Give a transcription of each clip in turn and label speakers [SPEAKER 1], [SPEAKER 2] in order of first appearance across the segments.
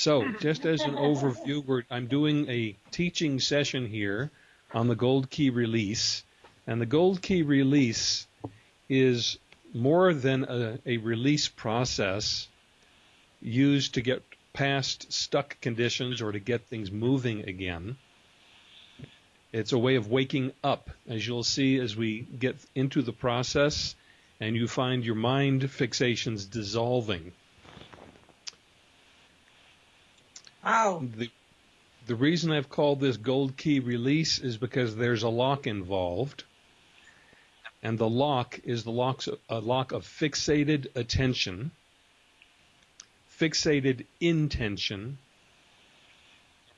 [SPEAKER 1] So, just as an overview, I'm doing a teaching session here on the Gold Key release. And the Gold Key release is more than a, a release process used to get past stuck conditions or to get things moving again. It's a way of waking up, as you'll see as we get into the process and you find your mind fixations dissolving. The, the reason I've called this gold key release is because there's a lock involved. And the lock is the lock's, a lock of fixated attention, fixated intention,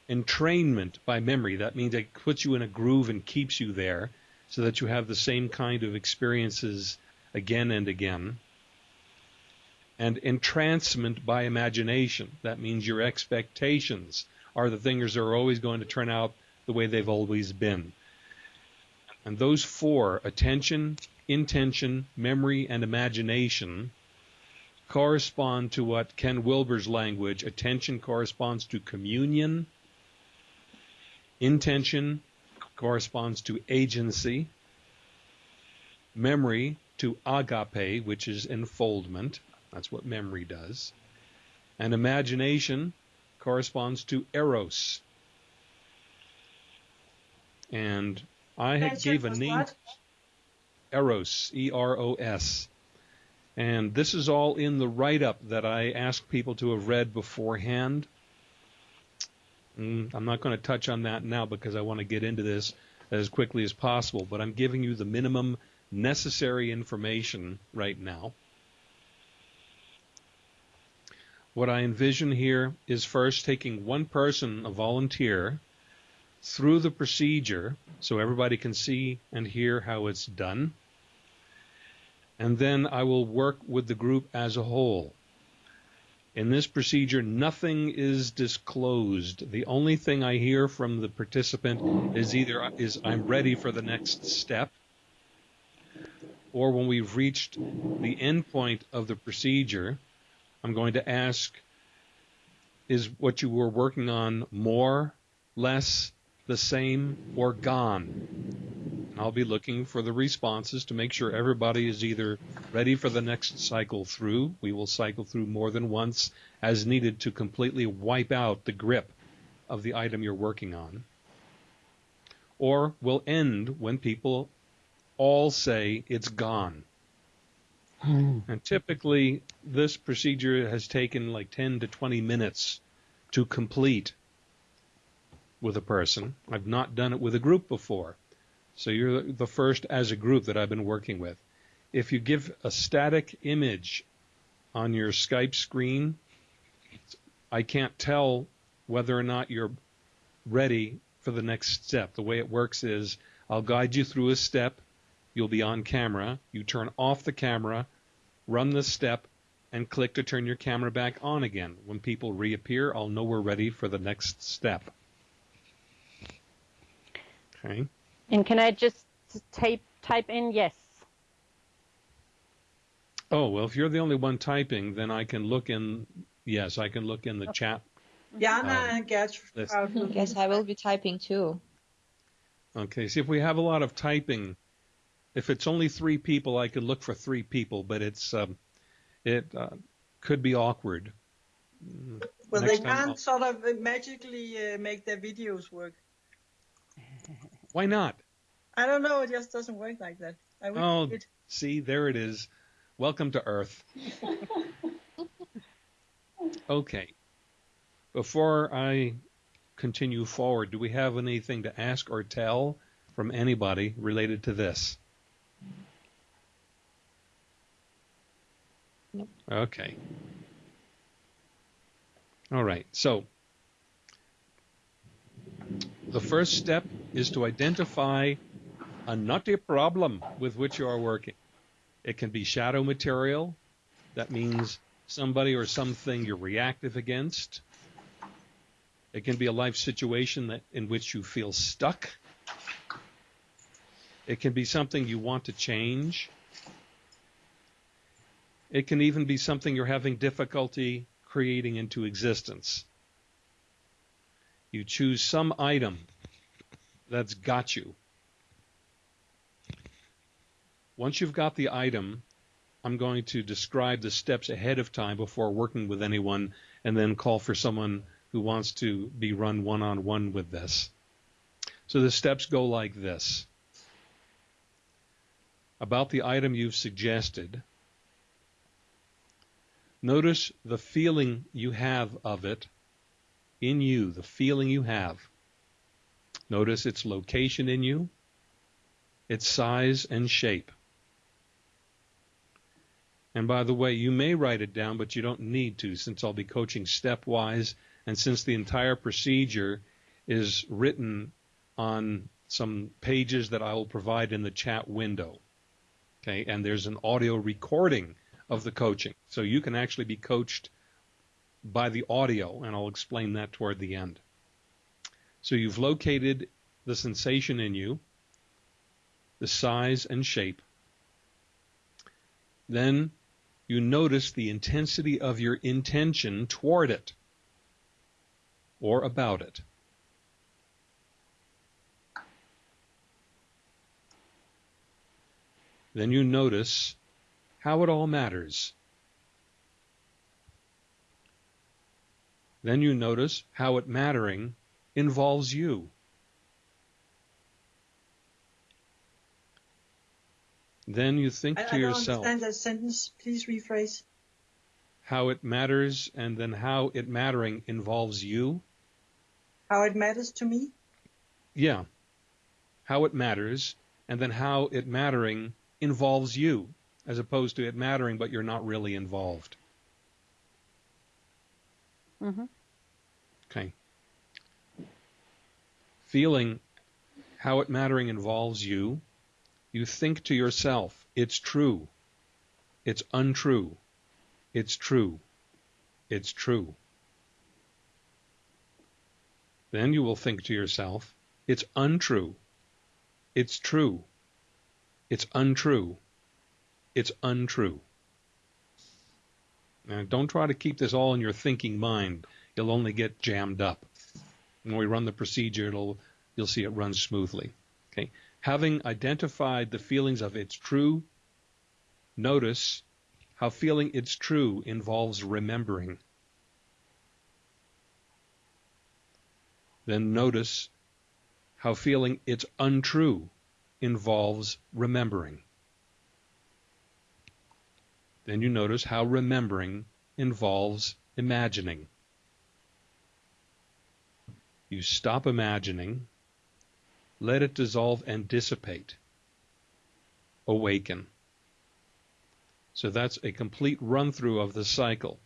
[SPEAKER 1] entrainment by memory. That means it puts you in a groove and keeps you there so that you have the same kind of experiences again and again and entrancement by imagination. That means your expectations are the things that are always going to turn out the way they've always been. And those four attention, intention, memory, and imagination correspond to what Ken Wilber's language attention corresponds to communion, intention corresponds to agency, memory to agape, which is enfoldment, that's what memory does. And imagination corresponds to eros. And I had gave a name
[SPEAKER 2] What?
[SPEAKER 1] Eros, E R O S. And this is all in the write up that I asked people to have read beforehand. Mm, I'm not going to touch on that now because I want to get into this as quickly as possible, but I'm giving you the minimum necessary information right now. What I envision here is first taking one person, a volunteer, through the procedure so everybody can see and hear how it's done. And then I will work with the group as a whole. In this procedure, nothing is disclosed. The only thing I hear from the participant is either is I'm ready for the next step, or when we've reached the end point of the procedure, I'm going to ask, is what you were working on more, less, the same, or gone? And I'll be looking for the responses to make sure everybody is either ready for the next cycle through. We will cycle through more than once as needed to completely wipe out the grip of the item you're working on. Or we'll end when people all say it's gone. Mm. And typically, this procedure has taken like 10 to 20 minutes to complete with a person. I've not done it with a group before. So you're the first as a group that I've been working with. If you give a static image on your Skype screen, I can't tell whether or not you're ready for the next step. The way it works is I'll guide you through a step. You'll be on camera. You turn off the camera, run the step, and click to turn your camera back on again. When people reappear, I'll know we're ready for the next step. Okay.
[SPEAKER 3] And can I just type type in yes?
[SPEAKER 1] Oh, well, if you're the only one typing, then I can look in, yes, I can look in the chat.
[SPEAKER 2] Jana
[SPEAKER 1] Um,
[SPEAKER 2] and Gertrude.
[SPEAKER 1] let's-
[SPEAKER 4] Yes, I will be typing too.
[SPEAKER 1] Okay, see if we have a lot of typing, if it's only three people, I could look for three people, but it's, um, it uh, could be awkward.
[SPEAKER 2] Well,
[SPEAKER 1] next
[SPEAKER 2] they can't
[SPEAKER 1] I'll-
[SPEAKER 2] sort of uh, magically uh, make their videos work.
[SPEAKER 1] Why not?
[SPEAKER 2] I don't know. It just doesn't work like that. I
[SPEAKER 1] Oh,
[SPEAKER 2] it
[SPEAKER 1] see, there it is. Welcome to Earth. Okay. Before I continue forward, do we have anything to ask or tell from anybody related to this? Okay. All right. So, the first step is to identify a nutty problem with which you are working. It can be shadow material. That means somebody or something you're reactive against. It can be a life situation that, in which you feel stuck. It can be something you want to change. It can even be something you're having difficulty creating into existence. you choose some item that's got you. Once you've got the item, I'm going to describe the steps ahead of time before working with anyone and then call for someone who wants to be run one on one with this. So the steps go like this. About the item you've suggested, notice the feeling you have of it in you, the feeling you have. Notice its location in you, its size and shape. And by the way, you may write it down, but you don't need to since I'll be coaching stepwise and since the entire procedure is written on some pages that I will provide in the chat window. Okay, and there's an audio recording of the coaching. So you can actually be coached by the audio, and I'll explain that toward the end. So you've located the sensation in you, the size and shape. Then you notice the intensity of your intention toward it or about it. Then you notice how it all matters. Then you notice how it mattering involves you. Then you think
[SPEAKER 2] I,
[SPEAKER 1] to
[SPEAKER 2] I don't
[SPEAKER 1] yourself
[SPEAKER 2] understand that sentence. Please rephrase.
[SPEAKER 1] how it matters and then how it mattering involves you.
[SPEAKER 2] How it matters to me.
[SPEAKER 1] Yeah. How it matters and then how it mattering involves you as opposed to it mattering but you're not really involved.
[SPEAKER 3] Mm-hmm.
[SPEAKER 1] Okay. Feeling how it mattering involves you, you think to yourself, it's true. It's untrue. It's true. It's true. Then you will think to yourself, it's untrue. It's true. It's untrue. It's untrue. Now, don't try to keep this all in your thinking mind. You'll only get jammed up. When we run the procedure, it'll you'll see it runs smoothly. Okay. Having identified the feelings of it's true, notice how feeling it's true involves remembering. Then notice how feeling it's untrue involves remembering. Then you notice how remembering involves imagining. You stop imagining, let it dissolve and dissipate, awaken. So that's a complete run through of the cycle.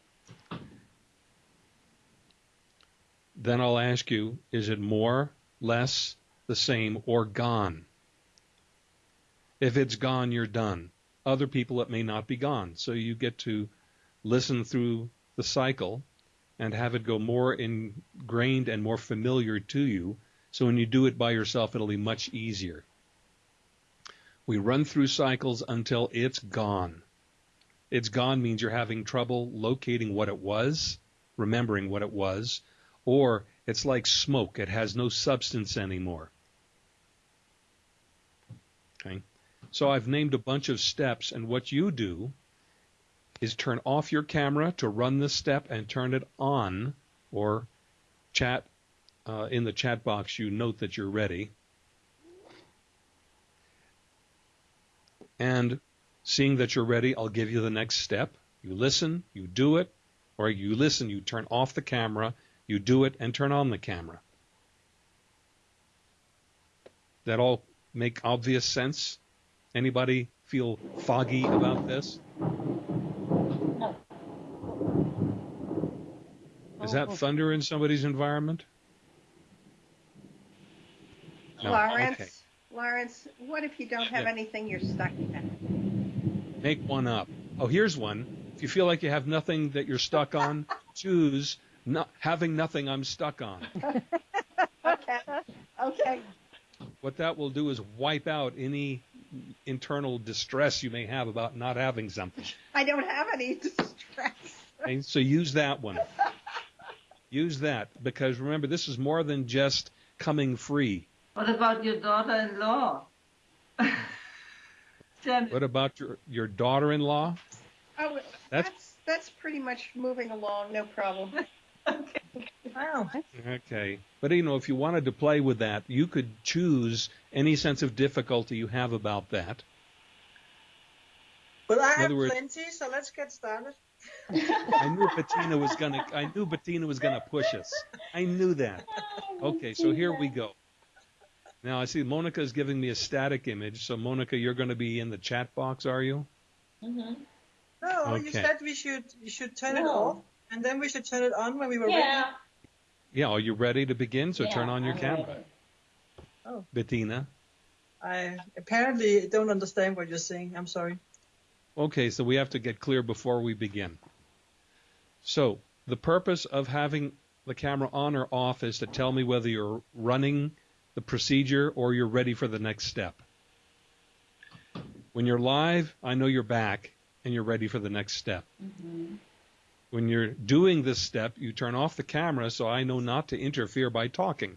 [SPEAKER 1] Then I'll ask you, is it more, less, the same, or gone? If it's gone, you're done. Other people, it may not be gone. So you get to listen through the cycle and have it go more ingrained and more familiar to you. So when you do it by yourself, it'll be much easier. We run through cycles until it's gone. It's gone means you're having trouble locating what it was, remembering what it was, or it's like smoke. It has no substance anymore. Okay. So I've named a bunch of steps, and what you do is turn off your camera to run the step and turn it on, or chat uh, in the chat box. You note that you're ready, and seeing that you're ready, I'll give you the next step. You listen, you do it, or you listen, you turn off the camera, you do it, and turn on the camera. That all make obvious sense? Anybody feel foggy about this? No. Is that oh. thunder in somebody's environment? No.
[SPEAKER 5] Lawrence,
[SPEAKER 1] Okay.
[SPEAKER 5] Lawrence, what if you don't have
[SPEAKER 1] Yeah.
[SPEAKER 5] anything you're stuck in?
[SPEAKER 1] Make one up. Oh, here's one. If you feel like you have nothing that you're stuck on, choose not having nothing I'm stuck on.
[SPEAKER 5] Okay, okay.
[SPEAKER 1] What that will do is wipe out any internal distress you may have about not having something.
[SPEAKER 5] I don't have any distress.
[SPEAKER 1] Okay? So use that one. Use that because remember, this is more than just coming free.
[SPEAKER 6] What about your daughter-in-law?
[SPEAKER 1] What about your your daughter-in-law?
[SPEAKER 5] Oh,
[SPEAKER 1] That's-
[SPEAKER 5] that's, that's pretty much moving along, no problem.
[SPEAKER 2] Wow.
[SPEAKER 1] Okay. But you know, if you wanted to play with that, you could choose any sense of difficulty you have about that.
[SPEAKER 2] Well, I have
[SPEAKER 1] words-
[SPEAKER 2] plenty, so let's get started.
[SPEAKER 1] I knew Bettina was gonna I knew Bettina was gonna push us. I knew that. Okay, so here we go. Now I see Monica is giving me a static image. So Monica, you're going to be in the chat box, are you?
[SPEAKER 7] Mm-hmm.
[SPEAKER 2] No, you said we should you should turn it off, and then we should turn it on when we were ready.
[SPEAKER 7] Yeah.
[SPEAKER 1] Yeah. Are you ready to begin? So
[SPEAKER 7] Yeah,
[SPEAKER 1] turn on your
[SPEAKER 7] I'm
[SPEAKER 1] camera,
[SPEAKER 7] ready.
[SPEAKER 1] Bettina.
[SPEAKER 2] I apparently don't understand what you're saying. I'm sorry.
[SPEAKER 1] Okay, so we have to get clear before we begin. So the purpose of having the camera on or off is to tell me whether you're running the procedure or you're ready for the next step. When you're live, I know you're back and you're ready for the next step.
[SPEAKER 7] Mhm.
[SPEAKER 1] When you're doing this step, you turn off the camera so I know not to interfere by talking.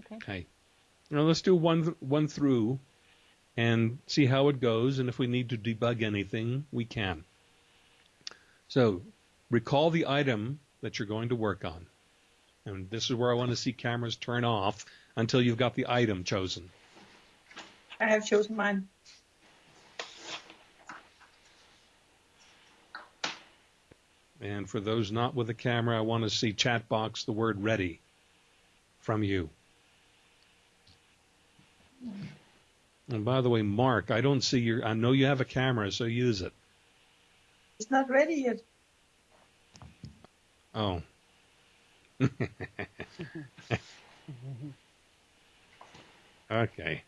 [SPEAKER 3] Okay.
[SPEAKER 1] Okay. Now let's do one one through and see how it goes and if we need to debug anything, we can. So, recall the item that you're going to work on. And this is where I want to see cameras turn off until you've got the item chosen.
[SPEAKER 2] I have chosen mine.
[SPEAKER 1] And for those not with a camera, I want to see chat box the word ready from you. And by the way, Mark, I don't see your, I know you have a camera, so use it.
[SPEAKER 2] It's not ready yet.
[SPEAKER 1] Oh. okay.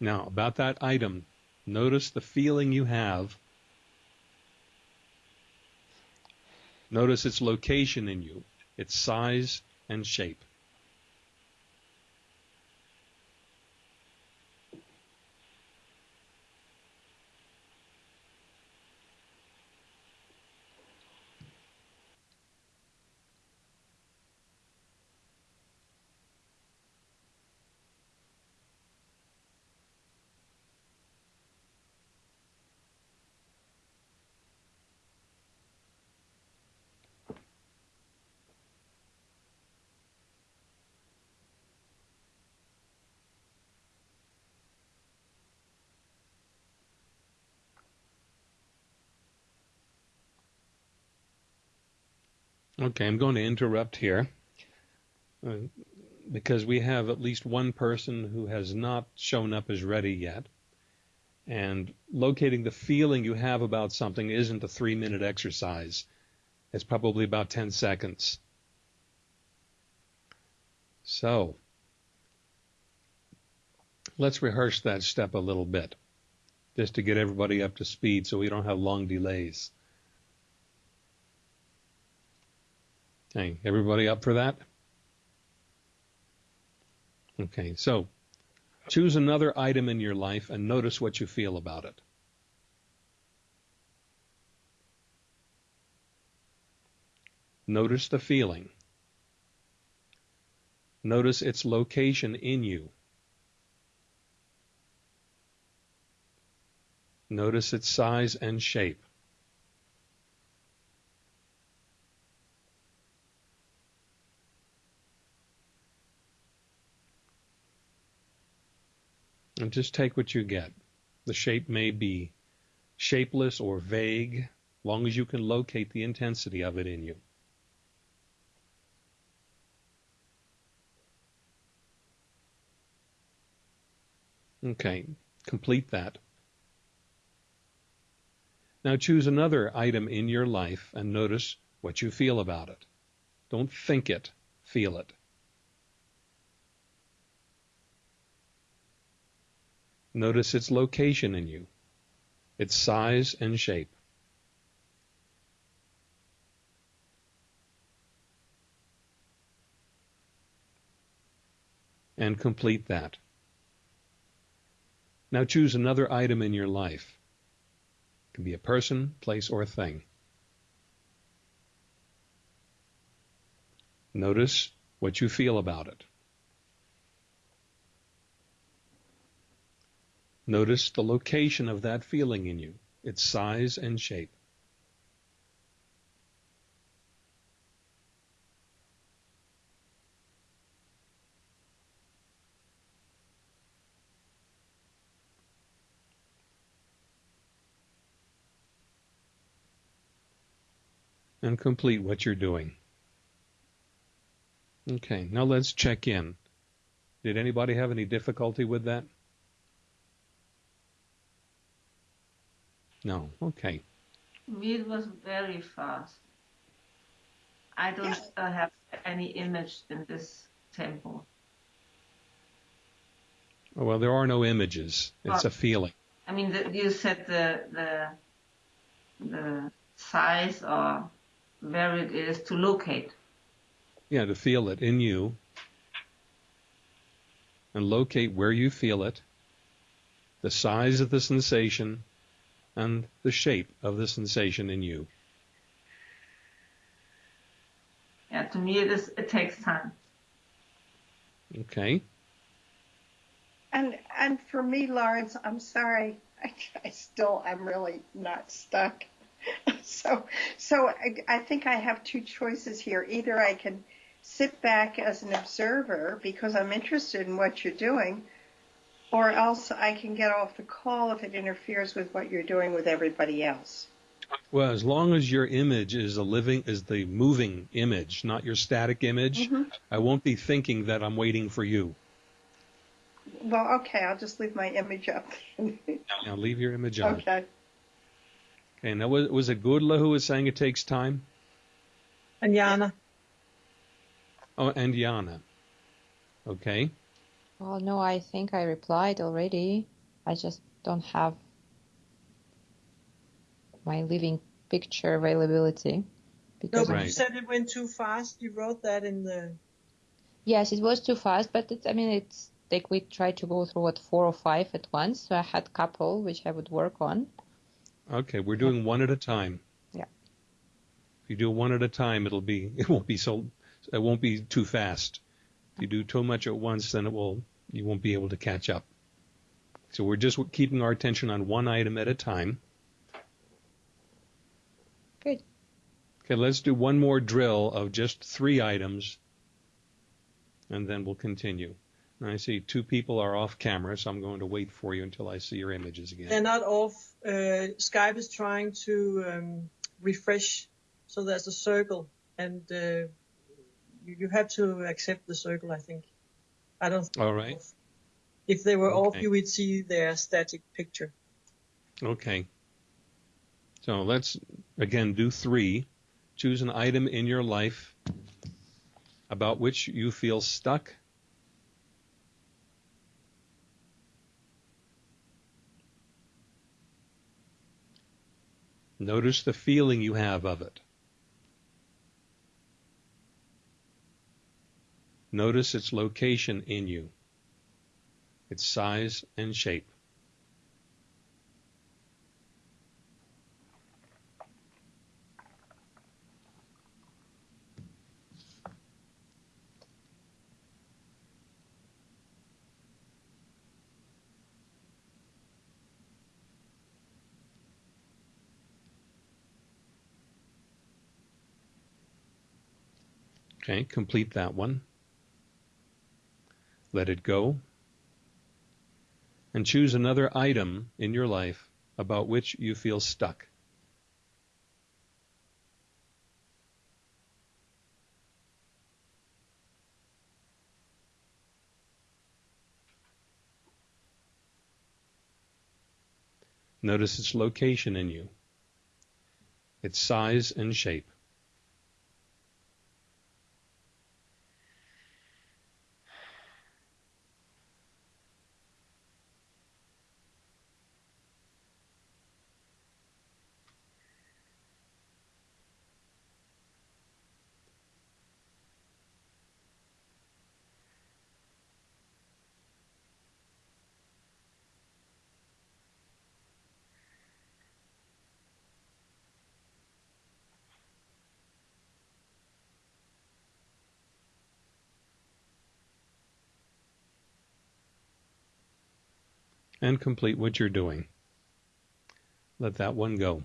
[SPEAKER 1] Now, about that item, notice the feeling you have. Notice its location in you, its size and shape. Okay, I'm going to interrupt here uh, because we have at least one person who has not shown up as ready yet. And locating the feeling you have about something isn't a three minute exercise. It's probably about 10 seconds. So, let's rehearse that step a little bit just to get everybody up to speed so we don't have long delays. Okay, everybody up for that? Okay, so choose another item in your life and notice what you feel about it. Notice the feeling. Notice its location in you. Notice its size and shape. Just take what you get. The shape may be shapeless or vague, long as you can locate the intensity of it in you. Okay, complete that. Now choose another item in your life and notice what you feel about it. Don't think it, feel it. Notice its location in you, its size and shape. And complete that. Now choose another item in your life. It can be a person, place, or thing. Notice what you feel about it. Notice the location of that feeling in you, its size and shape. and complete what you're doing. Okay, now let's check in. Did anybody have any difficulty with that? No. Okay.
[SPEAKER 6] It was very fast. I don't uh, have any image in this temple.
[SPEAKER 1] Oh, well, there are no images. It's a feeling.
[SPEAKER 6] I mean, the, you said the the the size or where it is to locate.
[SPEAKER 1] Yeah, to feel it in you and locate where you feel it, the size of the sensation, and the shape of the sensation in you.
[SPEAKER 6] Yeah, to me, it is. It takes time.
[SPEAKER 1] Okay.
[SPEAKER 5] And and for me, Lawrence, I'm sorry. I, I still am really not stuck. so so I, I think I have two choices here. Either I can sit back as an observer because I'm interested in what you're doing, or else I can get off the call if it interferes with what you're doing with everybody else.
[SPEAKER 1] Well, as long as your image is a living, is the moving image, not your static image,
[SPEAKER 5] Mm-hmm.
[SPEAKER 1] I won't be thinking that I'm waiting for you.
[SPEAKER 5] Well, okay, I'll just leave my image up.
[SPEAKER 1] Now leave your image on.
[SPEAKER 5] okay.
[SPEAKER 1] Okay. Now was, was it Gudla who was saying it takes time?
[SPEAKER 2] And Jana.
[SPEAKER 1] Oh, and Yana. Okay.
[SPEAKER 4] Well, no, I think I replied already. I just don't have my living picture availability
[SPEAKER 2] No, but
[SPEAKER 1] Right.
[SPEAKER 2] you said it went too fast. You wrote that in the.
[SPEAKER 4] yes, it was too fast, but it's I mean it's like we tried to go through what four or five at once, so I had couple which I would work on.
[SPEAKER 1] Okay. We're doing one at a time.
[SPEAKER 4] Yeah.
[SPEAKER 1] If you do one at a time, it'll be it won't be so it won't be too fast. If you do too much at once, then it will you won't be able to catch up. So we're just keeping our attention on one item at a time.
[SPEAKER 4] Good.
[SPEAKER 1] Okay, let's do one more drill of just three items, and then we'll continue. And I see two people are off camera, so I'm going to wait for you until I see your images again.
[SPEAKER 2] They're not off. Uh, Skype is trying to um, refresh, so there's a circle, and uh, you, you have to accept the circle. I think. I don't. think
[SPEAKER 1] All
[SPEAKER 2] off. If they were off, you would see their static picture.
[SPEAKER 1] Okay. So let's again do three. Choose an item in your life about which you feel stuck. Notice the feeling you have of it. Notice its location in you, its size and shape. Okay, complete that one. Let it go. And choose another item in your life about which you feel stuck. Notice its location in you, its size and shape. And complete what you're doing. Let that one go.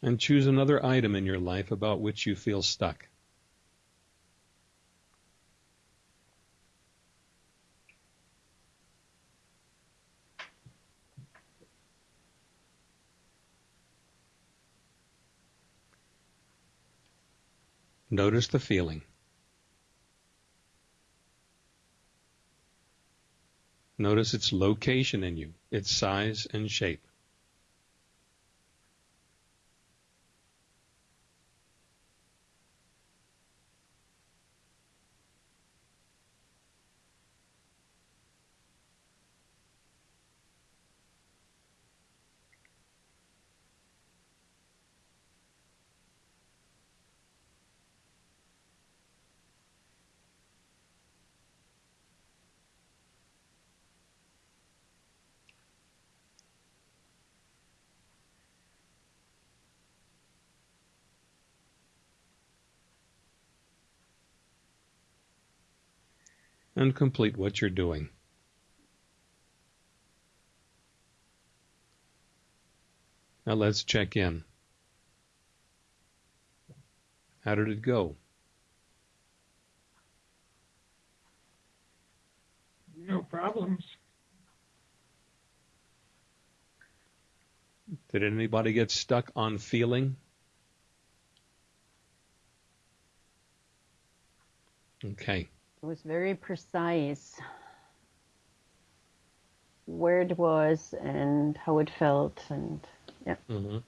[SPEAKER 1] And choose another item in your life about which you feel stuck. Notice the feeling. Notice its location in you, its size and shape. And complete what you're doing. Now let's check in. How did it go?
[SPEAKER 8] No problems.
[SPEAKER 1] Did anybody get stuck on feeling? Okay.
[SPEAKER 3] It was very precise where it was and how it felt, and yeah.
[SPEAKER 1] Mm-hmm.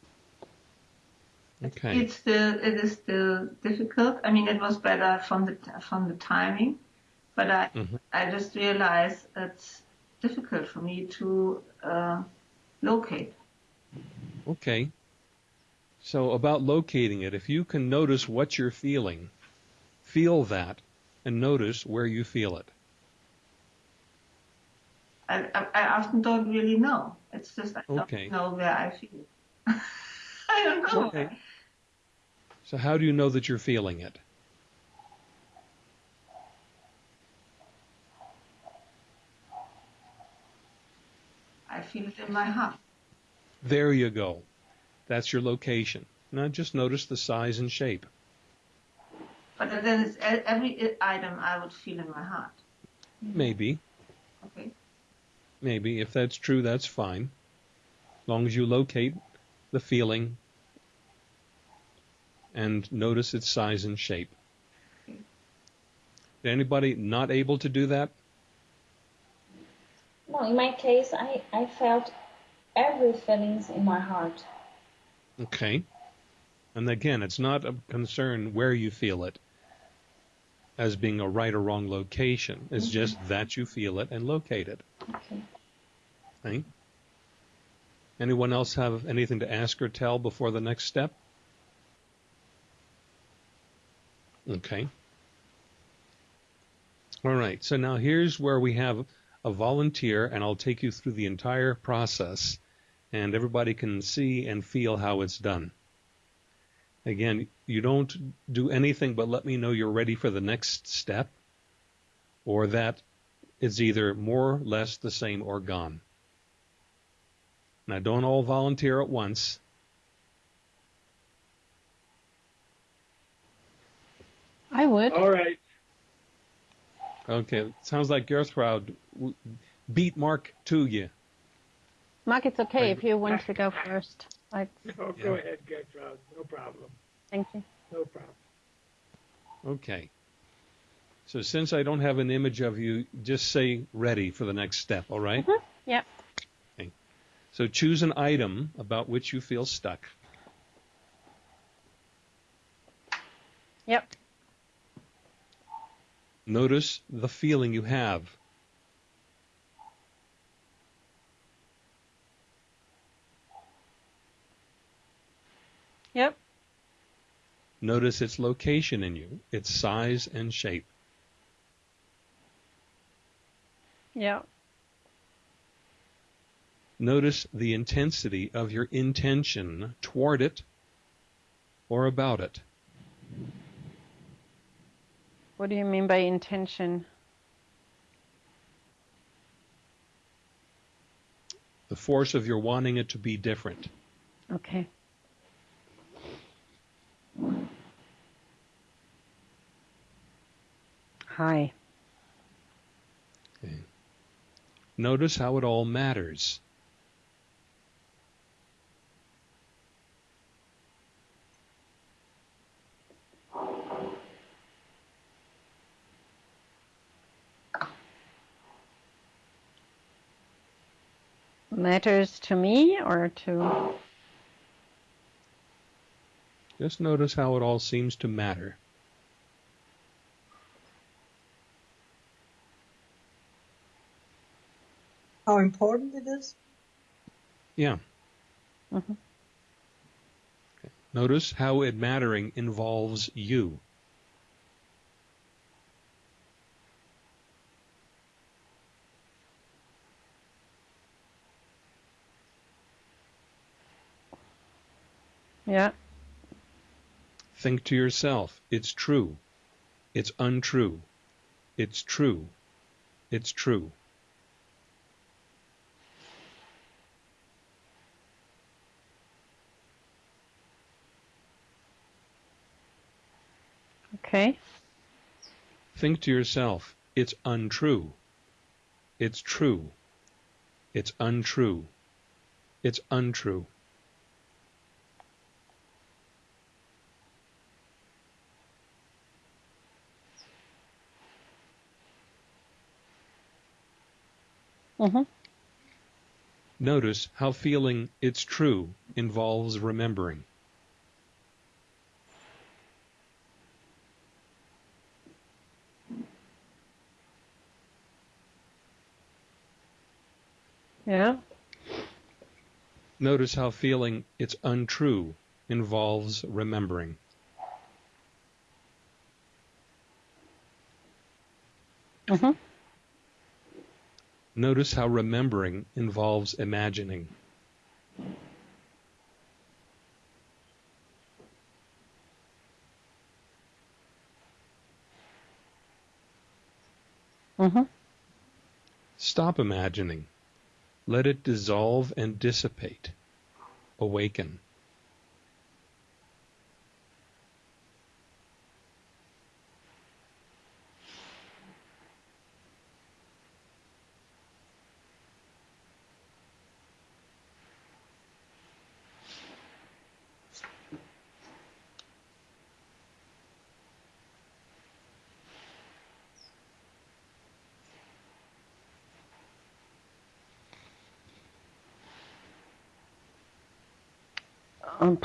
[SPEAKER 1] Okay.
[SPEAKER 6] It's still it is still difficult. I mean, it was better from the from the timing, but I
[SPEAKER 1] Mhm.
[SPEAKER 6] I just realized it's difficult for me to uh, locate.
[SPEAKER 1] Okay. So about locating it, if you can notice what you're feeling, feel that and notice where you feel it.
[SPEAKER 6] I, I, I often don't really know. It's just I
[SPEAKER 1] Okay.
[SPEAKER 6] don't know where I feel. I don't know.
[SPEAKER 1] Okay. So how do you know that you're feeling it?
[SPEAKER 6] I feel it in my heart.
[SPEAKER 1] There you go. That's your location. Now just notice the size and shape.
[SPEAKER 6] But then it's e- every item I would feel in my heart.
[SPEAKER 1] Maybe,
[SPEAKER 6] Okay.
[SPEAKER 1] maybe. If that's true, that's fine. As long as you locate the feeling and notice its size and shape. Anybody not able to do that?
[SPEAKER 7] No, in my case, I, I felt every feelings in my heart.
[SPEAKER 1] Okay. And again, it's not a concern where you feel it as being a right or wrong location. It's mm-hmm. just that you feel it and locate it.
[SPEAKER 7] Okay.
[SPEAKER 1] Okay? Anyone else have anything to ask or tell before the next step? Okay. All right. So now here's where we have a volunteer, and I'll take you through the entire process, and everybody can see and feel how it's done. Again, you don't do anything but let me know you're ready for the next step, or that it's either more or less the same or gone. Now, don't all volunteer at once.
[SPEAKER 3] I would.
[SPEAKER 8] All right.
[SPEAKER 1] Okay, sounds like Gertrude w- beat Mark to you.
[SPEAKER 3] Mark, it's okay if you want to go first. I
[SPEAKER 8] No,
[SPEAKER 1] Yeah.
[SPEAKER 8] go ahead, Gertrude. No problem.
[SPEAKER 3] thank you.
[SPEAKER 8] No problem.
[SPEAKER 1] Okay. So since I don't have an image of you, just say ready for the next step, all right?
[SPEAKER 3] Mhm. Yep.
[SPEAKER 1] Okay. So choose an item about which you feel stuck.
[SPEAKER 3] Yep.
[SPEAKER 1] Notice the feeling you have.
[SPEAKER 3] Yep.
[SPEAKER 1] Notice its location in you, its size and shape.
[SPEAKER 3] Yep.
[SPEAKER 1] Notice the intensity of your intention toward it or about it.
[SPEAKER 3] What do you mean by intention?
[SPEAKER 1] The force of your wanting it to be different.
[SPEAKER 3] Okay. Hi.
[SPEAKER 1] Okay. Notice how it all matters.
[SPEAKER 3] Matters to me or to.
[SPEAKER 1] Just notice how it all seems to matter.
[SPEAKER 2] How important it is?
[SPEAKER 1] Yeah.
[SPEAKER 3] Mhm.
[SPEAKER 1] Notice how it mattering involves you.
[SPEAKER 3] Yeah.
[SPEAKER 1] Think to yourself, it's true. It's untrue. It's true. It's true.
[SPEAKER 3] Okay.
[SPEAKER 1] Think to yourself, it's untrue. It's true. It's untrue. It's untrue.
[SPEAKER 3] Mhm.
[SPEAKER 1] Notice how feeling it's true involves remembering.
[SPEAKER 3] Yeah.
[SPEAKER 1] Notice how feeling it's untrue involves remembering.
[SPEAKER 3] Mhm.
[SPEAKER 1] Notice how remembering involves imagining.
[SPEAKER 3] Mhm.
[SPEAKER 1] Stop imagining. Let it dissolve and dissipate. Awaken.
[SPEAKER 3] Um,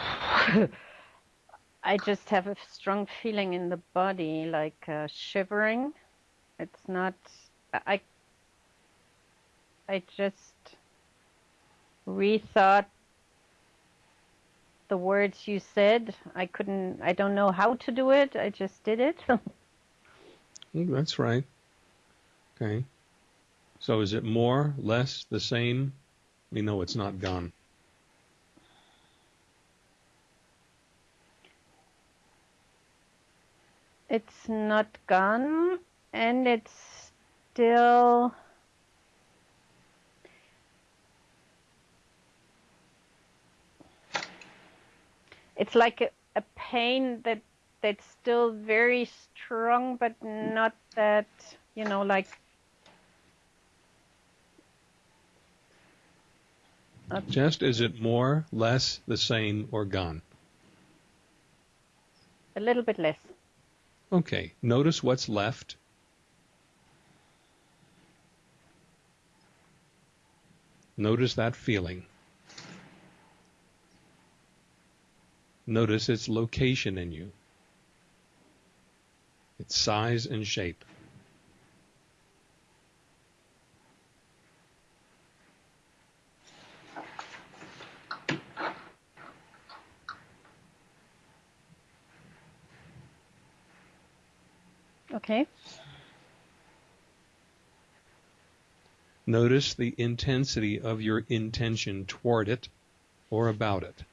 [SPEAKER 3] I just have a strong feeling in the body, like uh, shivering. It's not. I. I just rethought the words you said. I couldn't. I don't know how to do it. I just did it.
[SPEAKER 1] Mm, That's right. Okay. So is it more, less, the same? We know it's not gone.
[SPEAKER 3] It's not gone, and it's still. It's like a, a pain that that's still very strong, but not that you know, like
[SPEAKER 1] Just is it more, less, the same, or gone?
[SPEAKER 3] a little bit less.
[SPEAKER 1] Okay. Notice what's left. Notice that feeling. Notice its location in you, its size and shape.
[SPEAKER 3] Okay.
[SPEAKER 1] Notice the intensity of your intention toward it or about it.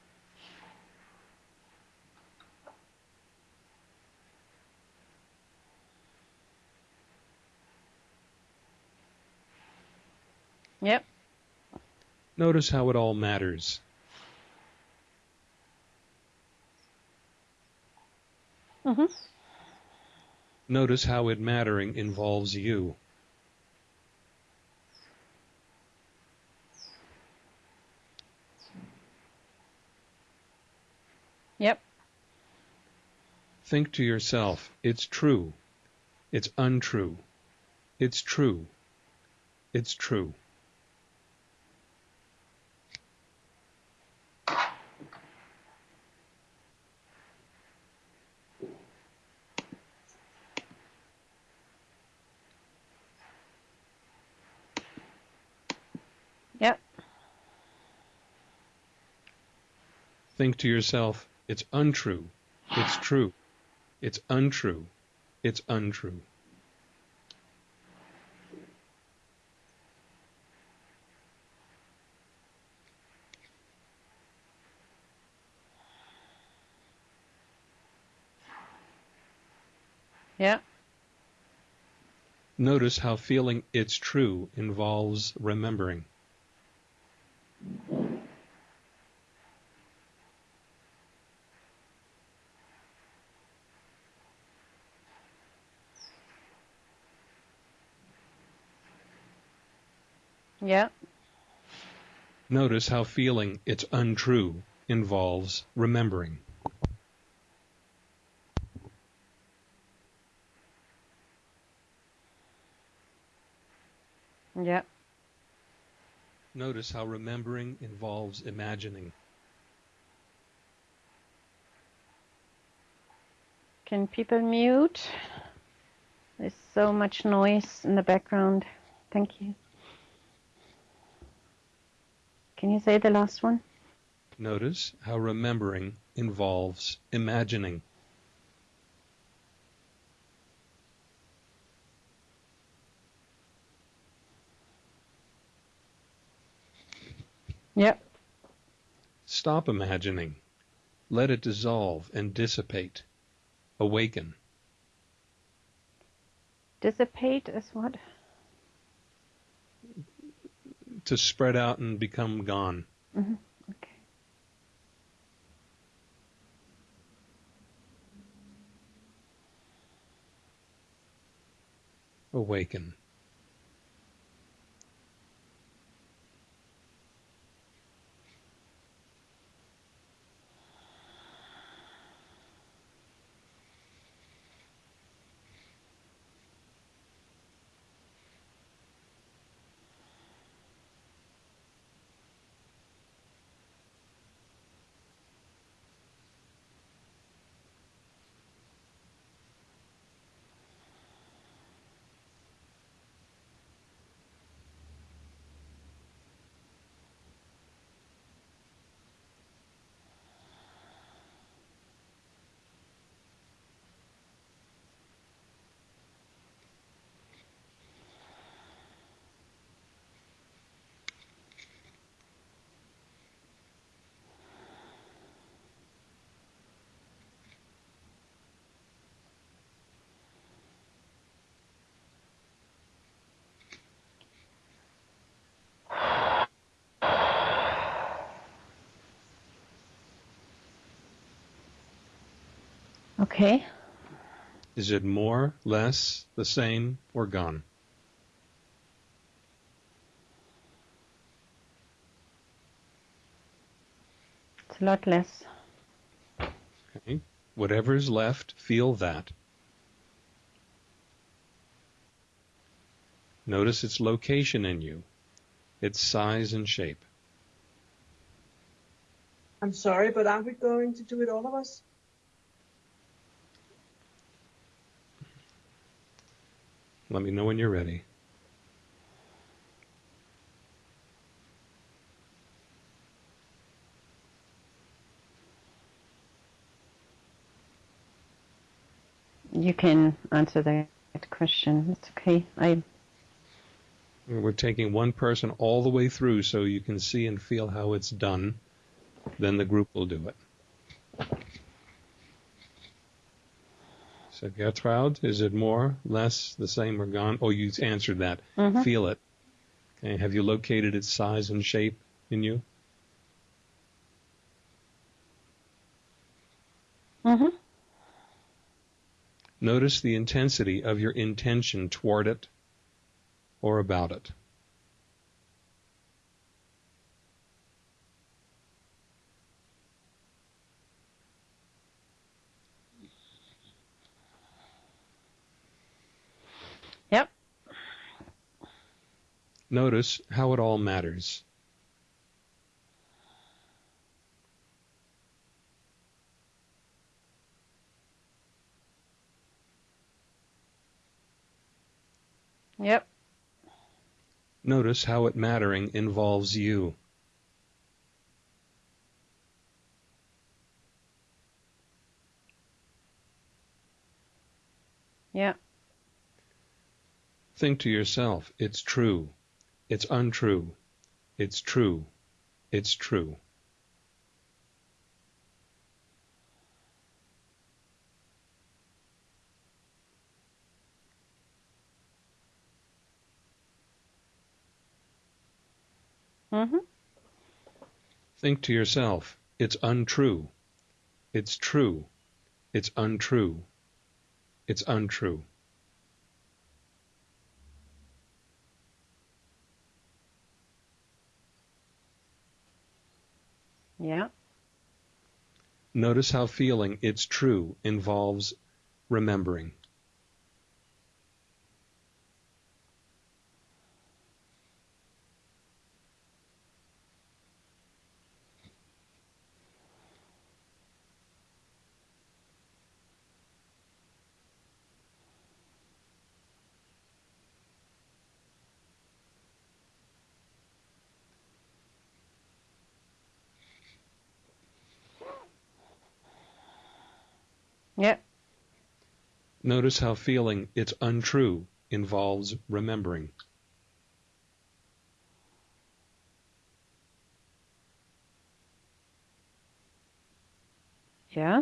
[SPEAKER 3] Yep.
[SPEAKER 1] Notice how it all matters.
[SPEAKER 3] Mm-hmm.
[SPEAKER 1] Notice how it mattering involves you.
[SPEAKER 3] Yep.
[SPEAKER 1] Think to yourself, it's true. It's untrue. It's true. It's true.
[SPEAKER 3] Yep.
[SPEAKER 1] Think to yourself, it's untrue. It's true. It's untrue. It's untrue.
[SPEAKER 3] Yep.
[SPEAKER 1] Notice how feeling it's true involves remembering.
[SPEAKER 3] Yep.
[SPEAKER 1] Notice how feeling it's untrue involves remembering.
[SPEAKER 3] Yep.
[SPEAKER 1] Notice how remembering involves imagining.
[SPEAKER 3] Can people mute? There's so much noise in the background. Thank you. Can you say the last one?
[SPEAKER 1] Notice how remembering involves imagining.
[SPEAKER 3] Yep.
[SPEAKER 1] Stop imagining. Let it dissolve and dissipate. Awaken.
[SPEAKER 3] Dissipate is what?
[SPEAKER 1] To spread out and become gone.
[SPEAKER 3] hmm Okay.
[SPEAKER 1] Awaken.
[SPEAKER 3] Okay.
[SPEAKER 1] Is it more, less, the same, or gone?
[SPEAKER 3] It's a lot less.
[SPEAKER 1] Okay. Whatever is left, feel that. Notice its location in you, its size and shape.
[SPEAKER 2] I'm sorry, but aren't we going to do it all of us?
[SPEAKER 1] Let me know when you're ready.
[SPEAKER 3] You can answer that question. It's okay. I
[SPEAKER 1] We're taking one person all the way through so you can see and feel how it's done. Then the group will do it. So Gertrude, is it more, less, the same, or gone? Oh, you answered that.
[SPEAKER 3] Mhm.
[SPEAKER 1] Feel it. Okay, have you located its size and shape in you?
[SPEAKER 3] Mm-hmm.
[SPEAKER 1] Notice the intensity of your intention toward it or about it.
[SPEAKER 3] Yep.
[SPEAKER 1] Notice how it all matters.
[SPEAKER 3] Yep.
[SPEAKER 1] Notice how it mattering involves you.
[SPEAKER 3] Yep.
[SPEAKER 1] Think to yourself, it's true, it's untrue, it's true, it's true.
[SPEAKER 3] Mm-hmm.
[SPEAKER 1] Think to yourself, it's untrue, it's true, it's untrue, it's untrue.
[SPEAKER 3] Yeah.
[SPEAKER 1] Notice how feeling it's true involves remembering.
[SPEAKER 3] Yep.
[SPEAKER 1] Notice how feeling it's untrue involves remembering.
[SPEAKER 3] Yeah.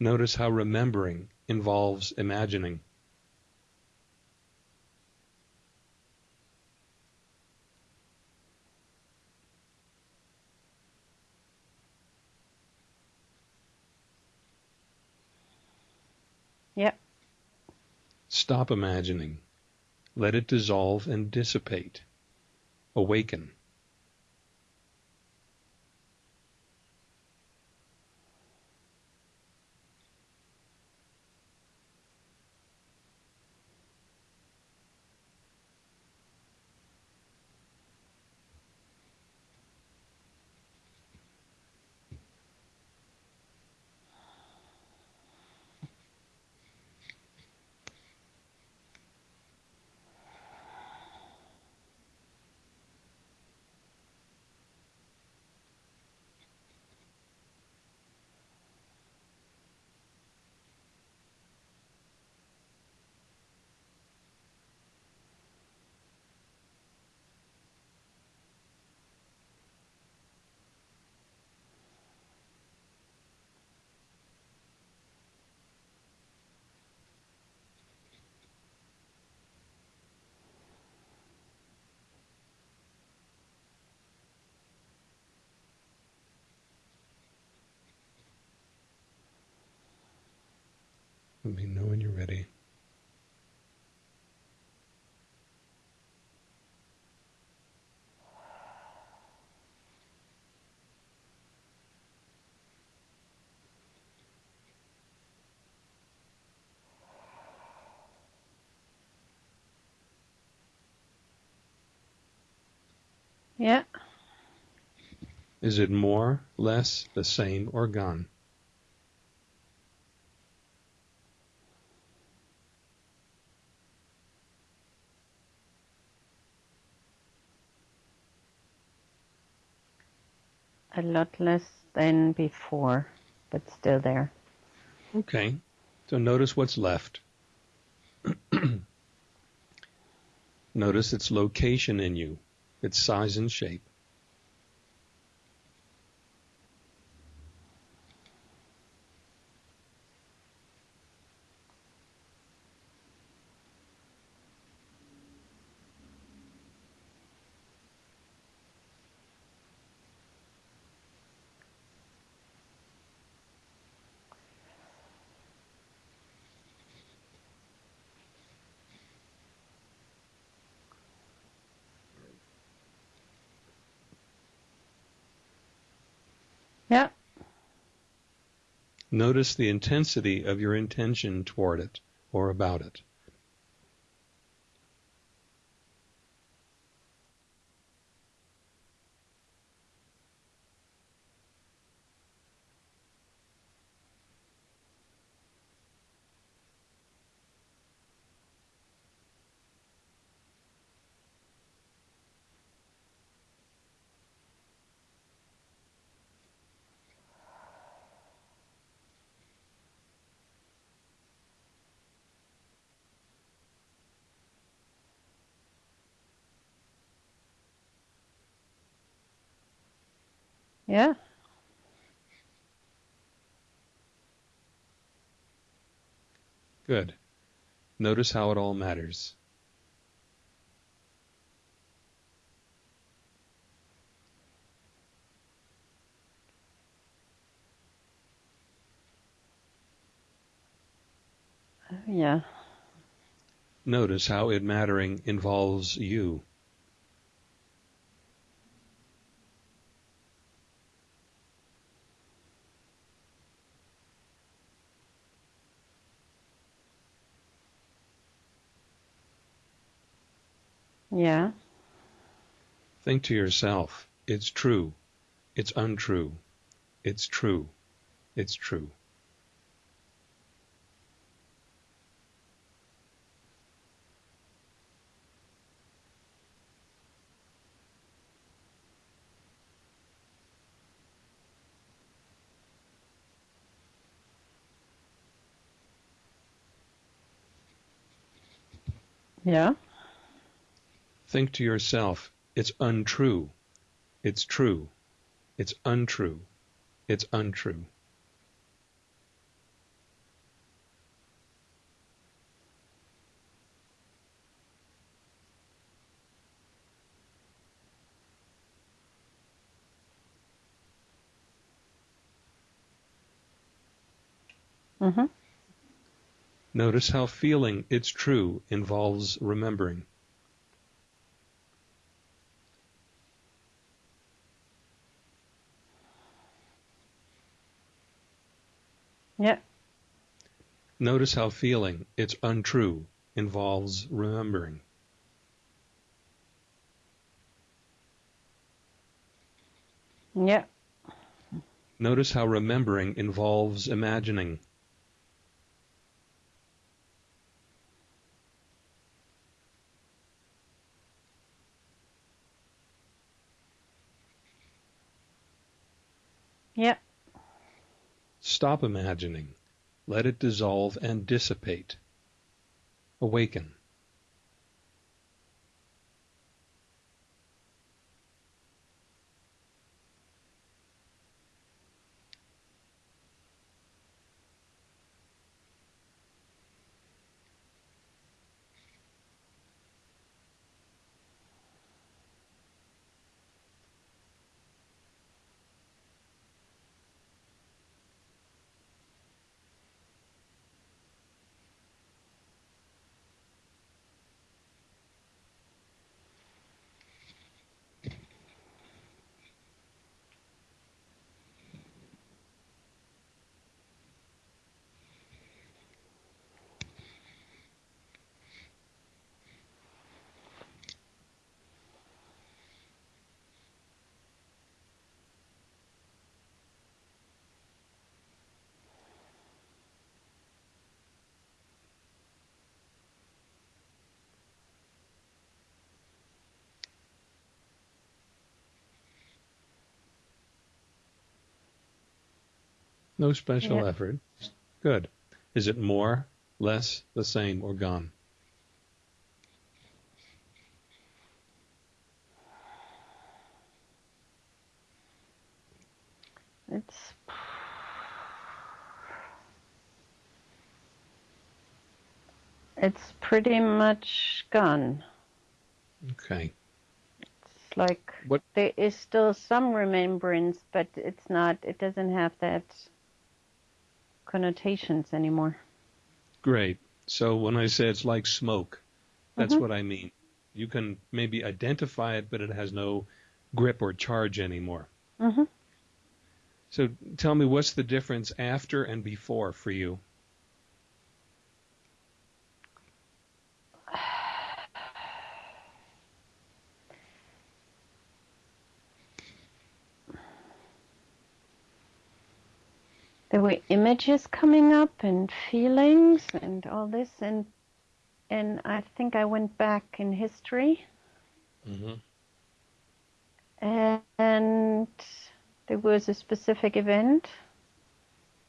[SPEAKER 1] Notice how remembering involves imagining. Stop imagining. Let it dissolve and dissipate. Awaken.
[SPEAKER 3] Yeah.
[SPEAKER 1] Is it more, less, the same, or gone?
[SPEAKER 3] A lot less than before, but still there.
[SPEAKER 1] Okay. So notice what's left. notice its location in you, its size and shape. Notice the intensity of your intention toward it or about it.
[SPEAKER 3] Yeah.
[SPEAKER 1] Good. Notice how it all matters.
[SPEAKER 3] Oh, yeah.
[SPEAKER 1] Notice how it mattering involves you.
[SPEAKER 3] Yeah.
[SPEAKER 1] Think to yourself, it's true, it's untrue, it's true, it's true.
[SPEAKER 3] Yeah.
[SPEAKER 1] Think to yourself, it's untrue, it's true, it's untrue, it's untrue.
[SPEAKER 3] Mhm.
[SPEAKER 1] Notice how feeling it's true involves remembering.
[SPEAKER 3] Yeah.
[SPEAKER 1] Notice how feeling it's untrue involves remembering.
[SPEAKER 3] Yeah.
[SPEAKER 1] Notice how remembering involves imagining.
[SPEAKER 3] Yeah.
[SPEAKER 1] Stop imagining. Let it dissolve and dissipate. Awaken. No special
[SPEAKER 3] Yeah.
[SPEAKER 1] effort. Good. Is it more, less, the same, or gone?
[SPEAKER 3] It's it's pretty much gone.
[SPEAKER 1] Okay.
[SPEAKER 3] It's like
[SPEAKER 1] What-
[SPEAKER 3] there is still some remembrance, but it's not. It doesn't have that connotations anymore.
[SPEAKER 1] Great. So when I say it's like smoke, that's
[SPEAKER 3] Mhm.
[SPEAKER 1] what I mean. You can maybe identify it, but it has no grip or charge anymore.
[SPEAKER 3] Mhm.
[SPEAKER 1] So tell me what's the difference after and before for you?
[SPEAKER 3] There were images coming up and feelings and all this and and I think I went back in history
[SPEAKER 1] Mm-hmm.
[SPEAKER 3] and there was a specific event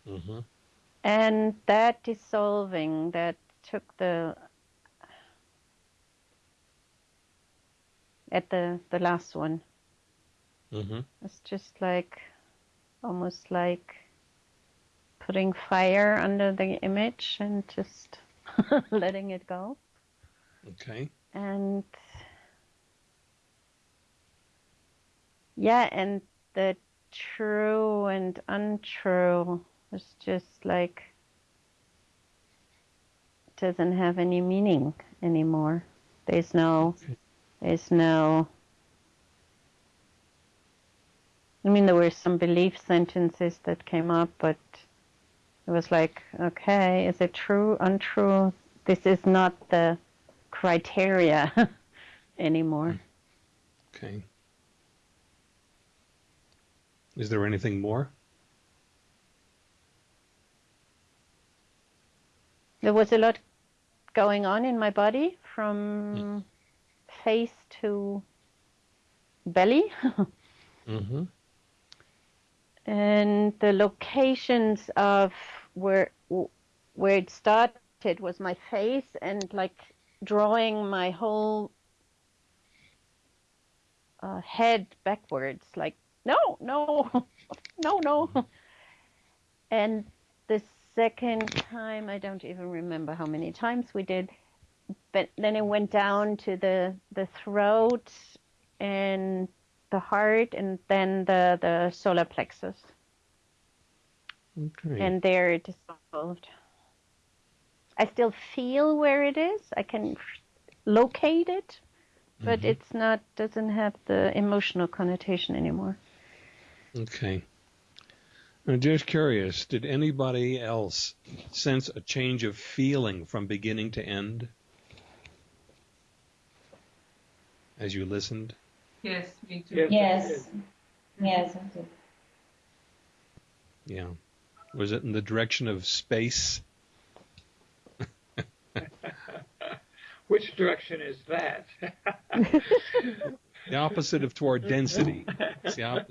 [SPEAKER 1] Mm-hmm.
[SPEAKER 3] and that dissolving that took the at the the last one
[SPEAKER 1] Mm-hmm.
[SPEAKER 3] it's just like almost like putting fire under the image and just letting it go.
[SPEAKER 1] Okay.
[SPEAKER 3] and yeah and the true and untrue is just like doesn't have any meaning anymore. There's no there's no I mean there were some belief sentences that came up but it was like okay is it true untrue this is not the criteria anymore
[SPEAKER 1] Okay. Is there anything more?
[SPEAKER 3] There was a lot going on in my body from face to belly.
[SPEAKER 1] Mm-hmm.
[SPEAKER 3] and the locations of where where it started was my face and like drawing my whole uh, head backwards like no no no no. And the second time i don't even remember how many times we did but then it went down to the the throat and the heart and then the the solar plexus
[SPEAKER 1] Okay.
[SPEAKER 3] and there it dissolved. I still feel where it is. I can locate it, but
[SPEAKER 1] Mhm.
[SPEAKER 3] it's not doesn't have the emotional connotation anymore.
[SPEAKER 1] Okay. I'm just curious, did anybody else sense a change of feeling from beginning to end as you listened?
[SPEAKER 6] Yes, me too.
[SPEAKER 8] Yes.
[SPEAKER 7] Yes. Yes, I do.
[SPEAKER 1] Yeah. Was it in the direction of space?
[SPEAKER 8] Which direction is that?
[SPEAKER 1] The opposite of toward density. Opposite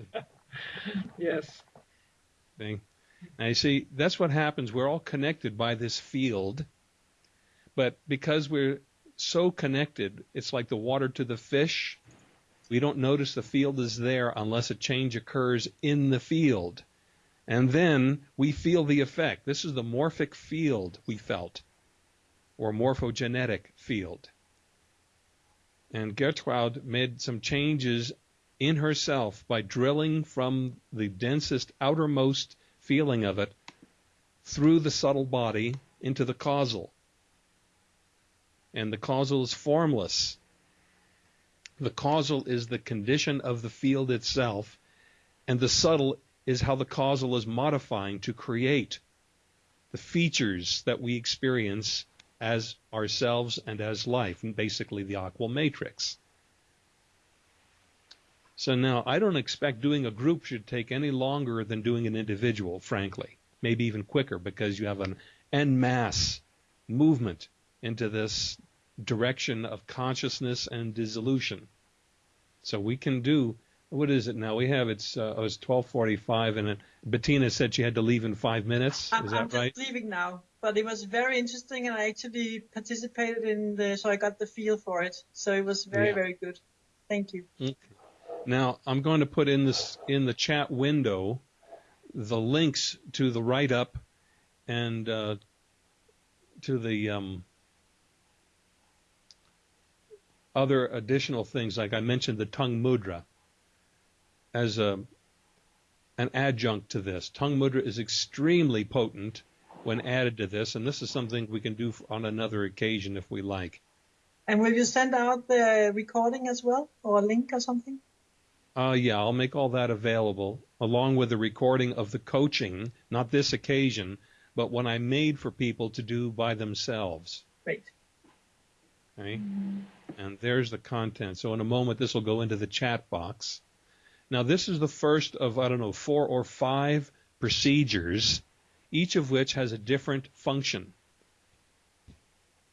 [SPEAKER 8] yes.
[SPEAKER 1] thing. Now you see, that's what happens. We're all connected by this field, but because we're so connected, it's like the water to the fish. We don't notice the field is there unless a change occurs in the field. And then we feel the effect. This is the morphic field we felt, or morphogenetic field. And Gertrude made some changes in herself by drilling from the densest, outermost feeling of it through the subtle body into the causal. And the causal is formless. The causal is the condition of the field itself, and the subtle is how the causal is modifying to create the features that we experience as ourselves and as life, and basically the aqua matrix. So now I don't expect doing a group should take any longer than doing an individual, frankly. Maybe even quicker because you have an en masse movement into this direction of consciousness and dissolution. So we can do what is it now? We have it's uh, oh, it's twelve forty five, and it, Bettina said she had to leave in five minutes.
[SPEAKER 2] I'm,
[SPEAKER 1] is
[SPEAKER 2] I'm
[SPEAKER 1] that right?
[SPEAKER 2] just leaving now, but it was very interesting, and I actually participated in the, so I got the feel for it. So it was very,
[SPEAKER 1] Yeah.
[SPEAKER 2] very good. Thank you. Okay.
[SPEAKER 1] Now I'm going to put in this in the chat window the links to the write up and uh, to the um, other additional things like I mentioned the tongue mudra as a an adjunct to this. Tongue mudra is extremely potent when added to this, and this is something we can do on another occasion if we like.
[SPEAKER 2] And will you send out the recording as well, or a link or something?
[SPEAKER 1] Uh, yeah, I'll make all that available along with the recording of the coaching, not this occasion, but what I made for people to do by themselves.
[SPEAKER 2] Great.
[SPEAKER 1] Okay? And there's the content. So in a moment, this will go into the chat box. Now, this is the first of, I don't know, four or five procedures, each of which has a different function.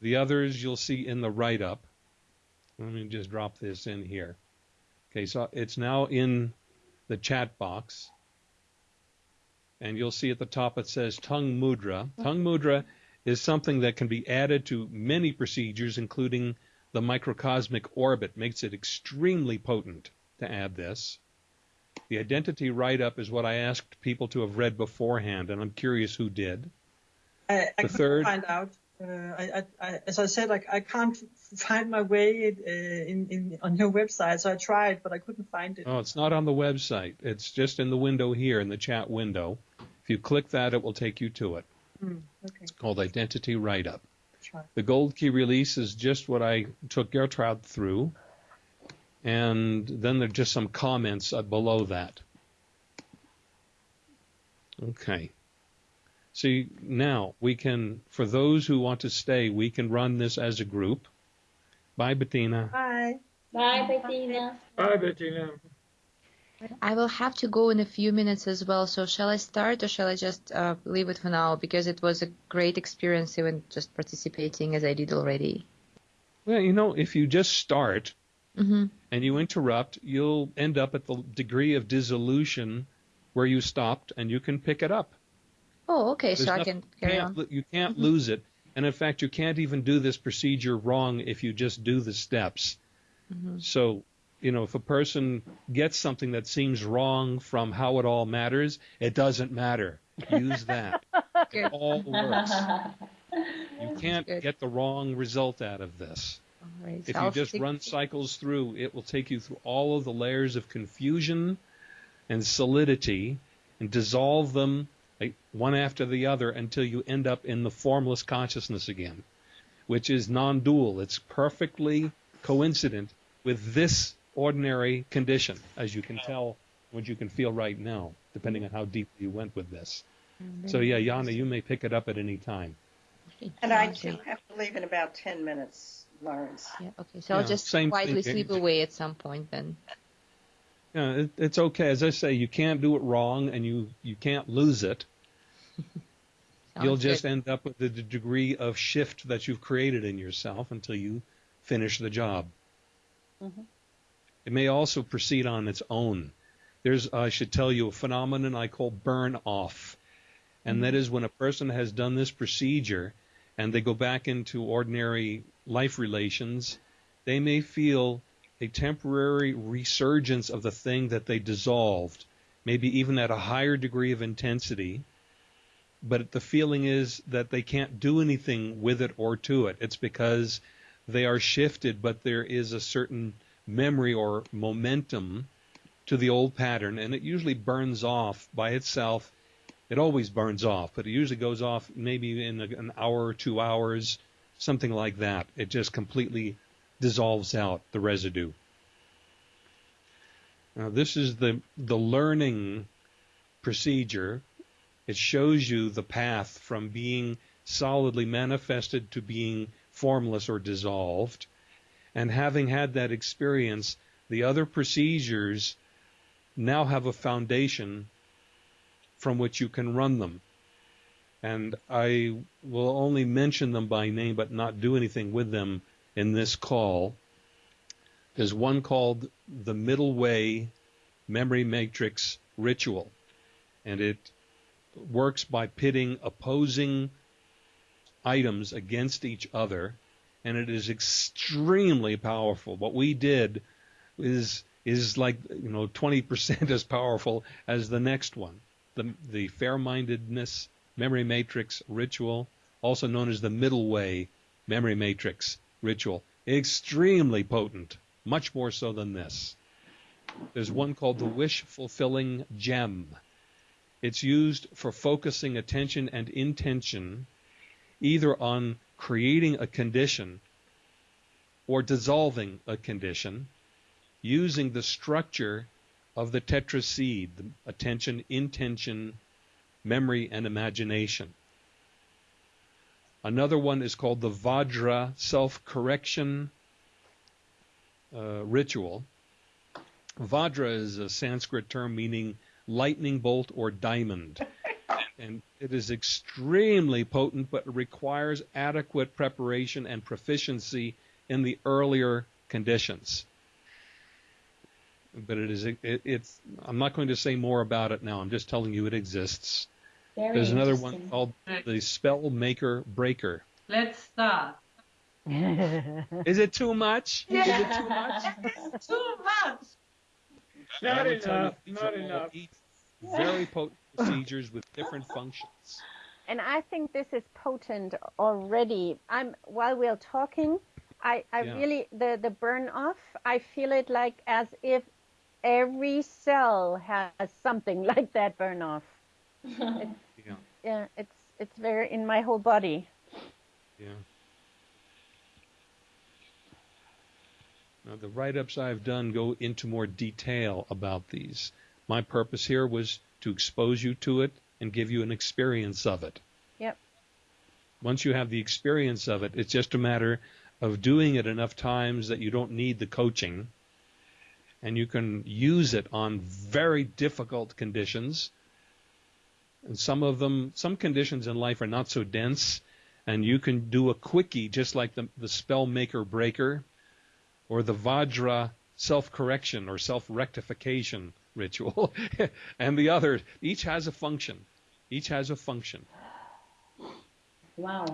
[SPEAKER 1] The others you'll see in the write up. Let me just drop this in here. Okay, so it's now in the chat box. And you'll see at the top it says tongue mudra. Tongue mudra is something that can be added to many procedures, including the microcosmic orbit, makes it extremely potent to add this. The identity write up is what I asked people to have read beforehand, and I'm curious who did.
[SPEAKER 2] I, I
[SPEAKER 1] The
[SPEAKER 2] couldn't
[SPEAKER 1] third-
[SPEAKER 2] find out. Uh, I, I, I, as I said, I, I can't find my way uh, in, in on your website, so I tried, but I couldn't find it.
[SPEAKER 1] Oh, it's not on the website. It's just in the window here, in the chat window. If you click that, it will take you to it.
[SPEAKER 2] Hmm, okay,
[SPEAKER 1] It's called Identity Write Up. The gold key release is just what I took Gertrude through. And then there are just some comments uh, below that. Okay. See, now we can, for those who want to stay, we can run this as a group. Bye, Bettina.
[SPEAKER 2] Bye.
[SPEAKER 7] Bye, Bettina.
[SPEAKER 8] Bye, Bettina.
[SPEAKER 4] I will have to go in a few minutes as well. So shall I start or shall I just uh, leave it for now? Because it was a great experience even just participating as I did already.
[SPEAKER 1] Well, you know, if you just start
[SPEAKER 4] hmm
[SPEAKER 1] and you interrupt, you'll end up at the degree of dissolution where you stopped and you can pick it up.
[SPEAKER 4] Oh, okay. So
[SPEAKER 1] There's
[SPEAKER 4] I can carry on.
[SPEAKER 1] You can't
[SPEAKER 4] Mhm.
[SPEAKER 1] lose it. And in fact, you can't even do this procedure wrong if you just do the steps.
[SPEAKER 4] hmm
[SPEAKER 1] So, you know, if a person gets something that seems wrong from how it all matters, it doesn't matter. Use that. It all works. You can't get the wrong result out of this.
[SPEAKER 4] All right.
[SPEAKER 1] If you just run cycles through, it will take you through all of the layers of confusion and solidity and dissolve them like, one after the other until you end up in the formless consciousness again, which is non dual. It's perfectly coincident with this ordinary condition, as you can tell, what you can feel right now, depending on how deep you went with this. So, yeah, Yana, you may pick it up at any time.
[SPEAKER 5] And I do have to leave in about 10 minutes, Lawrence.
[SPEAKER 4] Yeah, okay. So I'll just
[SPEAKER 1] same
[SPEAKER 4] quietly
[SPEAKER 1] thing.
[SPEAKER 4] slip away at some point then.
[SPEAKER 1] Yeah, it, it's okay. As I say, you can't do it wrong, and you you can't lose it. You'll
[SPEAKER 4] Sounds
[SPEAKER 1] just
[SPEAKER 4] good.
[SPEAKER 1] end up with the degree of shift that you've created in yourself until you finish the job.
[SPEAKER 3] Mhm.
[SPEAKER 1] It may also proceed on its own. There's, I should tell you, a phenomenon I call burn off. And that is when a person has done this procedure and they go back into ordinary life relations, they may feel a temporary resurgence of the thing that they dissolved, maybe even at a higher degree of intensity. But the feeling is that they can't do anything with it or to it. It's because they are shifted, but there is a certain memory or momentum to the old pattern, and it usually burns off by itself. It always burns off, but it usually goes off maybe in an hour or two hours, something like that. It just completely dissolves out the residue. Now, this is the the learning procedure. It shows you the path from being solidly manifested to being formless or dissolved. And having had that experience, the other procedures now have a foundation from which you can run them. And I will only mention them by name but not do anything with them in this call. There's one called the Middle Way Memory Matrix Ritual, and it works by pitting opposing items against each other, and it is extremely powerful. What we did is is like you know 20% as powerful as the next one. The the fair-mindedness memory matrix ritual, also known as the middle way memory matrix ritual, extremely potent, much more so than this. There's one called the wish fulfilling gem. It's used for focusing attention and intention either on creating a condition or dissolving a condition using the structure of the tetraseed, the attention, intention, memory, and imagination. Another one is called the Vajra self correction uh, ritual. Vajra is a Sanskrit term meaning lightning bolt or diamond. and it is extremely potent, but requires adequate preparation and proficiency in the earlier conditions. But it is it, it's. I'm not going to say more about it now. I'm just telling you it exists.
[SPEAKER 7] Very
[SPEAKER 1] There's another one called the Spell Maker Breaker.
[SPEAKER 6] Let's start.
[SPEAKER 1] Is it too much? Is it too much?
[SPEAKER 6] Too much.
[SPEAKER 8] Not
[SPEAKER 1] would you
[SPEAKER 8] enough. Not enough.
[SPEAKER 1] each Very potent procedures with different functions.
[SPEAKER 3] And I think this is potent already. I'm while we're talking, I, I
[SPEAKER 1] Yeah.
[SPEAKER 3] really the the burn off. I feel it like as if every cell has something like that burn off.
[SPEAKER 1] Yeah,
[SPEAKER 3] Yeah, it's it's very in my whole body.
[SPEAKER 1] yeah. Now the write-ups I've done go into more detail about these. My purpose here was to expose you to it and give you an experience of it.
[SPEAKER 3] Yep.
[SPEAKER 1] Once you have the experience of it, it's just a matter of doing it enough times that you don't need the coaching and you can use it on very difficult conditions. And some of them, some conditions in life are not so dense, and you can do a quickie just like the, the spell maker breaker or the Vajra self correction or self rectification ritual. and the other, each has a function. Each has a function.
[SPEAKER 7] Wow.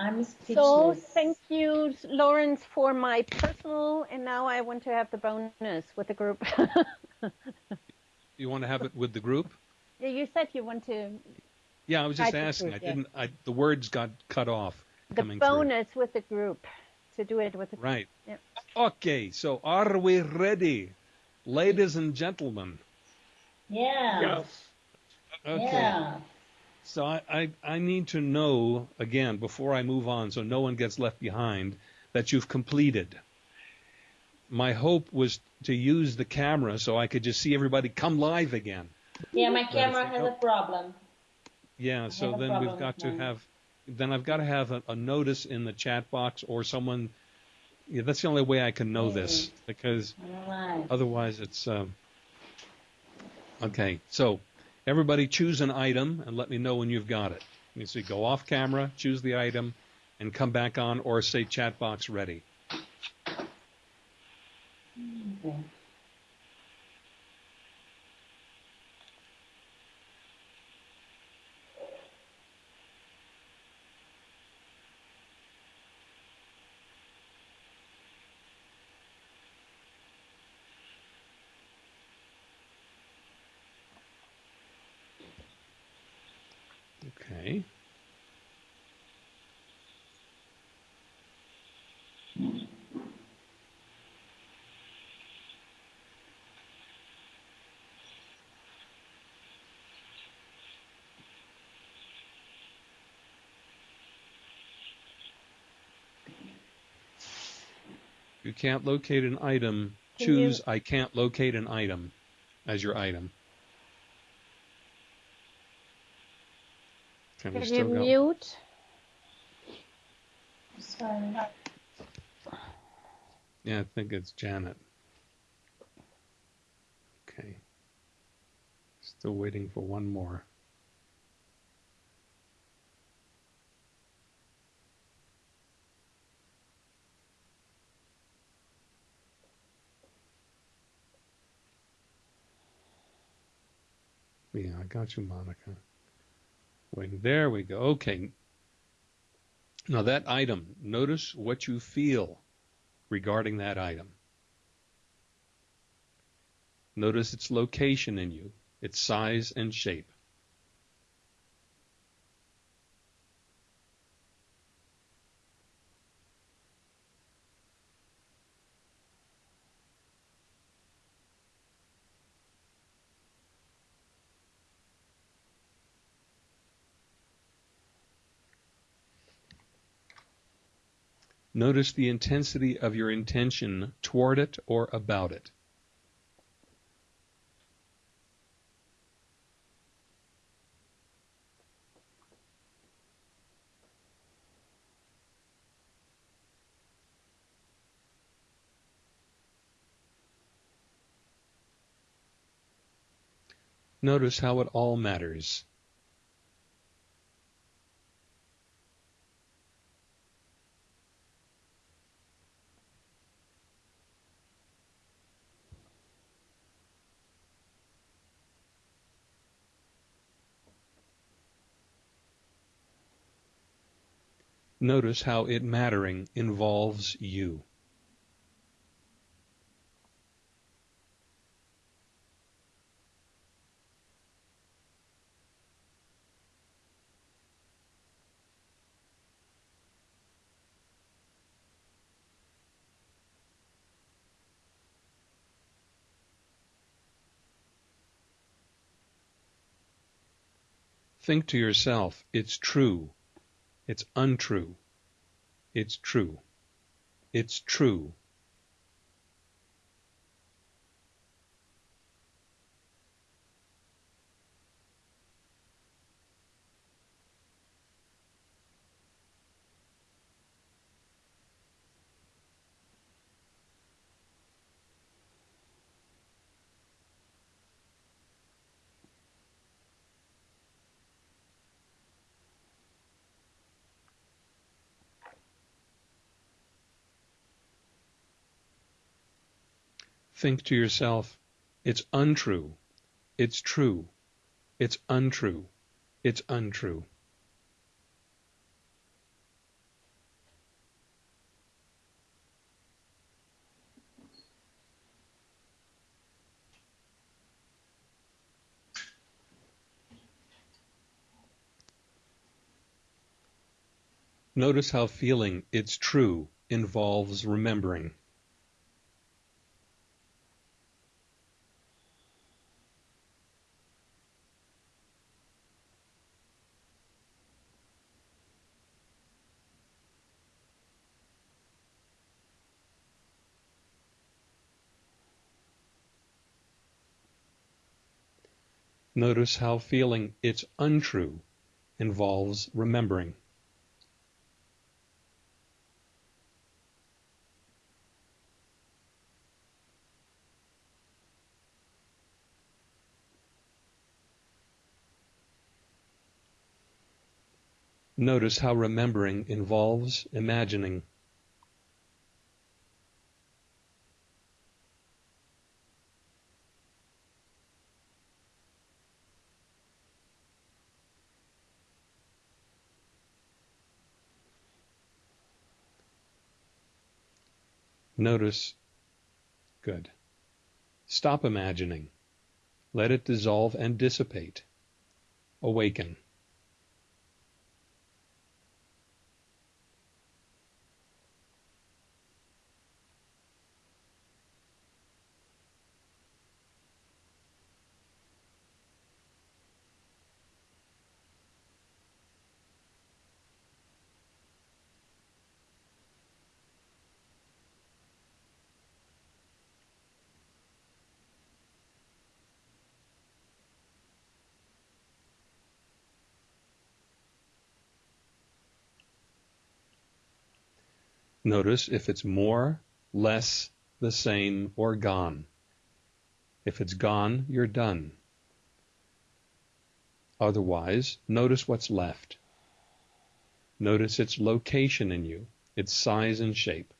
[SPEAKER 7] I'm speechless.
[SPEAKER 3] So thank you, Lawrence, for my personal, and now I want to have the bonus with the group.
[SPEAKER 1] You want to have it with the group?
[SPEAKER 3] Yeah, you said you want to
[SPEAKER 1] Yeah, I was just asking. I
[SPEAKER 3] group, yeah.
[SPEAKER 1] didn't. I, the words got cut off
[SPEAKER 3] the
[SPEAKER 1] coming through.
[SPEAKER 3] bonus with the group to do it with the
[SPEAKER 1] Right.
[SPEAKER 3] Yep.
[SPEAKER 1] Okay, so are we ready, ladies and gentlemen?
[SPEAKER 7] Yeah.
[SPEAKER 8] Yes.
[SPEAKER 1] Okay.
[SPEAKER 7] Yeah.
[SPEAKER 1] So I, I, I need to know again before I move on, so no one gets left behind, that you've completed. My hope was to use the camera so I could just see everybody come live again.
[SPEAKER 7] Yeah, my camera has a problem.
[SPEAKER 1] Yeah, so then we've got to
[SPEAKER 7] mine.
[SPEAKER 1] have, then I've got to have a, a notice in the chat box or someone. Yeah, that's the only way I can know this because
[SPEAKER 7] Alright.
[SPEAKER 1] otherwise it's. Um, okay, so everybody choose an item and let me know when you've got it. You see, go off camera, choose the item, and come back on or say chat box ready.
[SPEAKER 7] Okay.
[SPEAKER 1] Okay. You can't locate an item.
[SPEAKER 3] Can
[SPEAKER 1] Choose
[SPEAKER 3] you-
[SPEAKER 1] I can't locate an item as your item. Can we
[SPEAKER 3] Can
[SPEAKER 1] still
[SPEAKER 3] you
[SPEAKER 1] go?
[SPEAKER 3] mute?
[SPEAKER 7] Sorry.
[SPEAKER 1] Yeah, I think it's Janet. Okay. Still waiting for one more. Yeah, I got you, Monica. Waiting. There we go. Okay. Now that item, notice what you feel regarding that item. Notice its location in you, its size and shape. Notice the intensity of your intention toward it or about it. Notice how it all matters. Notice how it mattering involves you. Think to yourself, it's true, it's untrue, it's true, it's true. Think to yourself, it's untrue, it's true, it's untrue, it's untrue. Notice how feeling it's true involves remembering. Notice how feeling it's untrue involves remembering. Notice how remembering involves imagining. Notice. Good. Stop imagining. Let it dissolve and dissipate. Awaken. Notice if it's more, less, the same, or gone. If it's gone, you're done. Otherwise, notice what's left. Notice its location in you, its size and shape.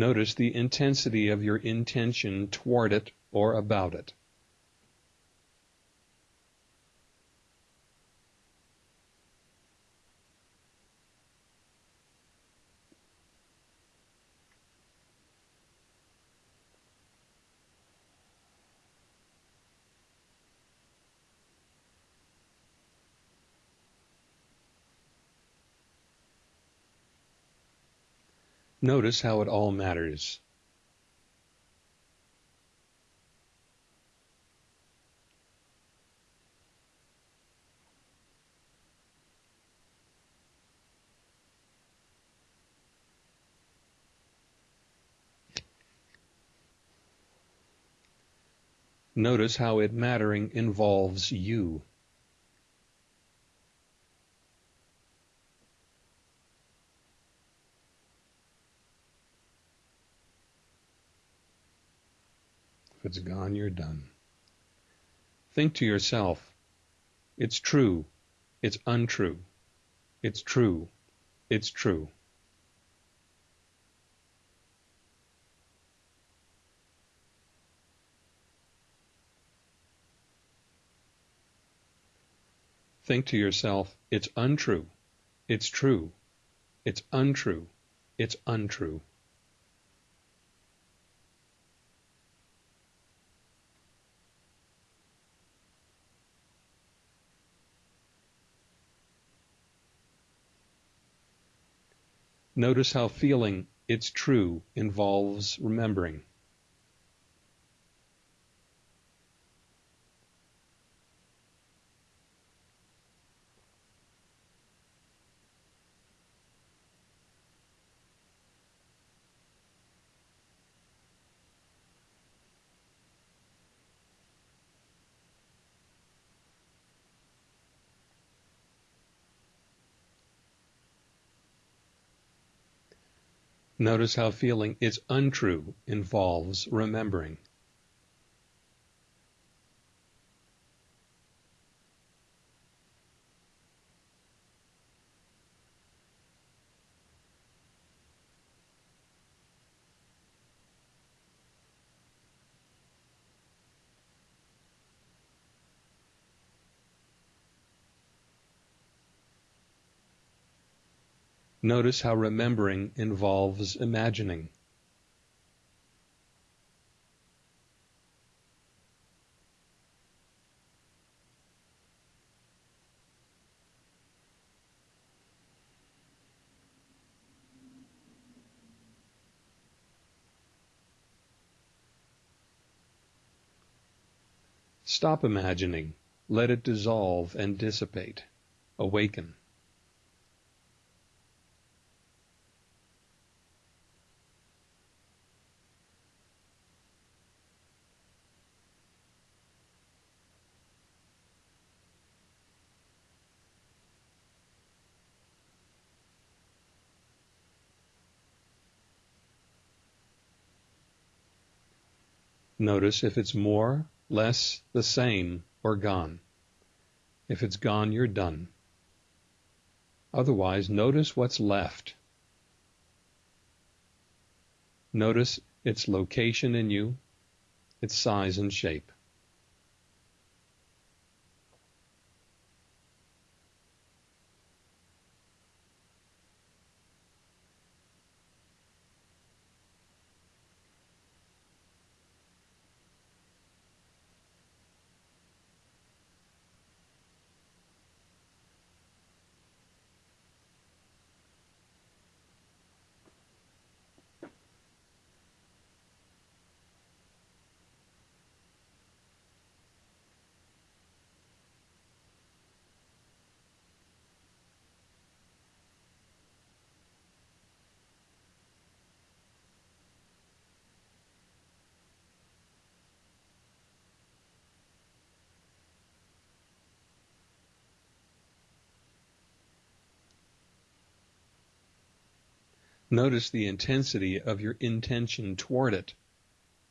[SPEAKER 1] Notice the intensity of your intention toward it or about it. Notice how it all matters. Notice how it mattering involves you. It's gone, you're done. Think to yourself, it's true, it's untrue, it's true, it's true. Think to yourself, it's untrue, it's true, it's untrue, it's untrue. Notice how feeling it's true involves remembering. Notice how feeling it's untrue involves remembering. Notice how remembering involves imagining. Stop imagining. Let it dissolve and dissipate. Awaken. Notice if it's more, less, the same, or gone. If it's gone, you're done. Otherwise, notice what's left. Notice its location in you, its size and shape. Notice the intensity of your intention toward it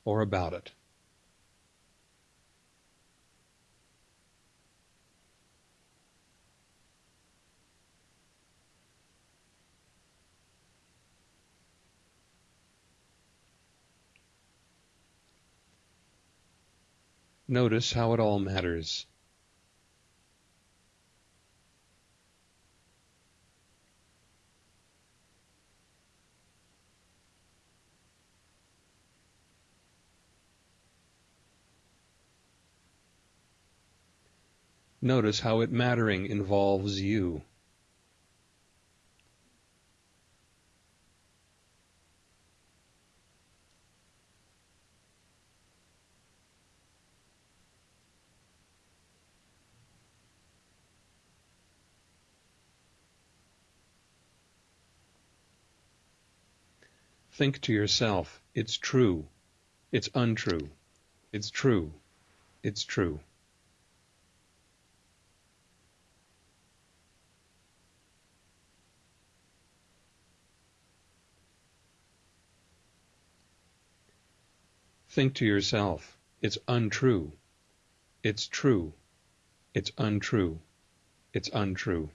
[SPEAKER 1] or about it. Notice how it all matters. Notice how it mattering involves you. Think to yourself, it's true, it's untrue, it's true, it's true. Think to yourself, it's untrue. It's true. It's untrue. It's untrue.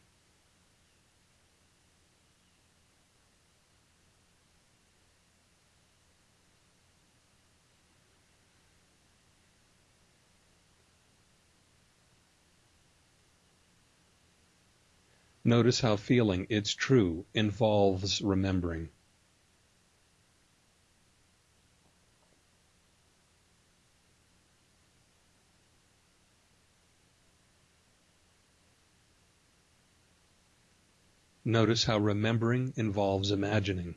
[SPEAKER 1] Notice how feeling it's true involves remembering. Notice how remembering involves imagining.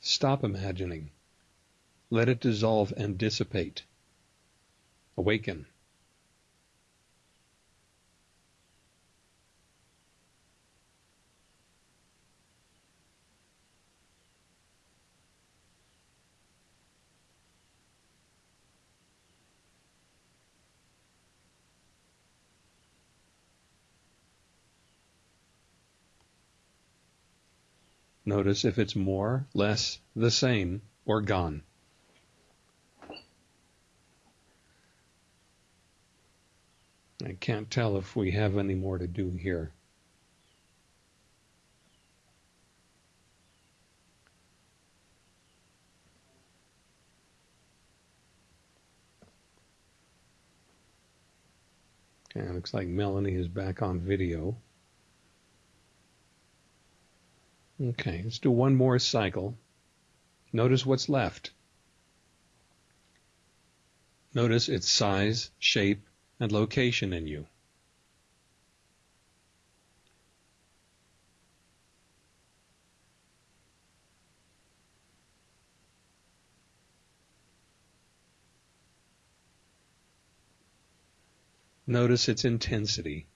[SPEAKER 1] Stop imagining. Let it dissolve and dissipate. Awaken. Notice if it's more, less, the same, or gone. I can't tell if we have any more to do here. Okay, looks like Melanie is back on video. Okay, let's do one more cycle. Notice what's left. Notice its size, shape, and location in you. Notice its intensity.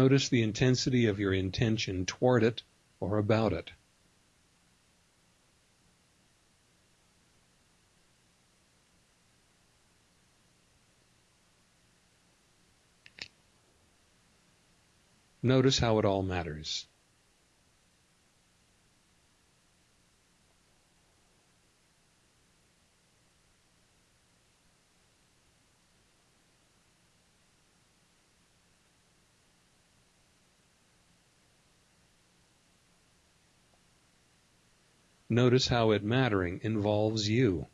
[SPEAKER 1] Notice the intensity of your intention toward it or about it. Notice how it all matters. Notice how it mattering involves you.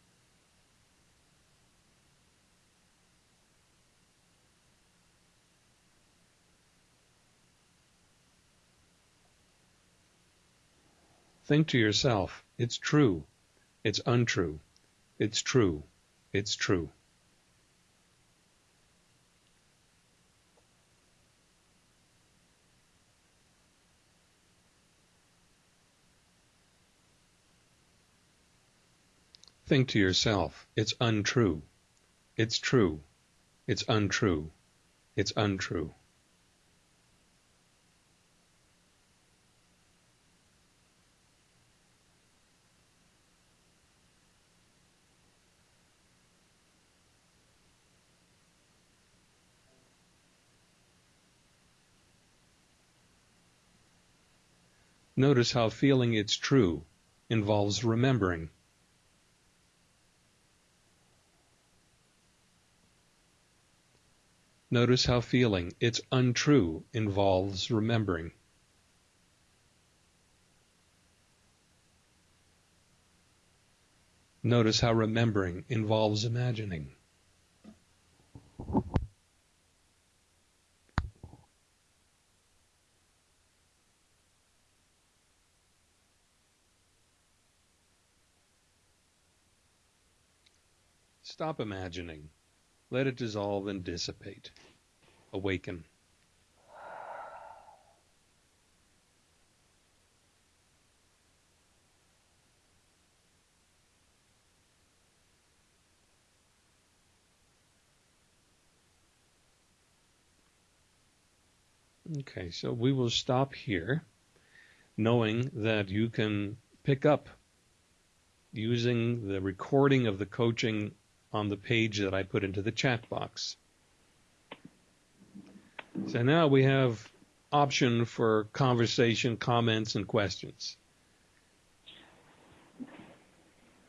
[SPEAKER 1] Think to yourself, it's true, it's untrue, it's true, it's true. Think to yourself, it's untrue, it's true, it's untrue, it's untrue. Notice how feeling it's true involves remembering. Notice how feeling it's untrue involves remembering. Notice how remembering involves imagining. Stop imagining. Let it dissolve and dissipate. Awaken. Okay, so we will stop here, knowing that you can pick up using the recording of the coaching on the page that I put into the chat box. So now we have option for conversation, comments, and questions.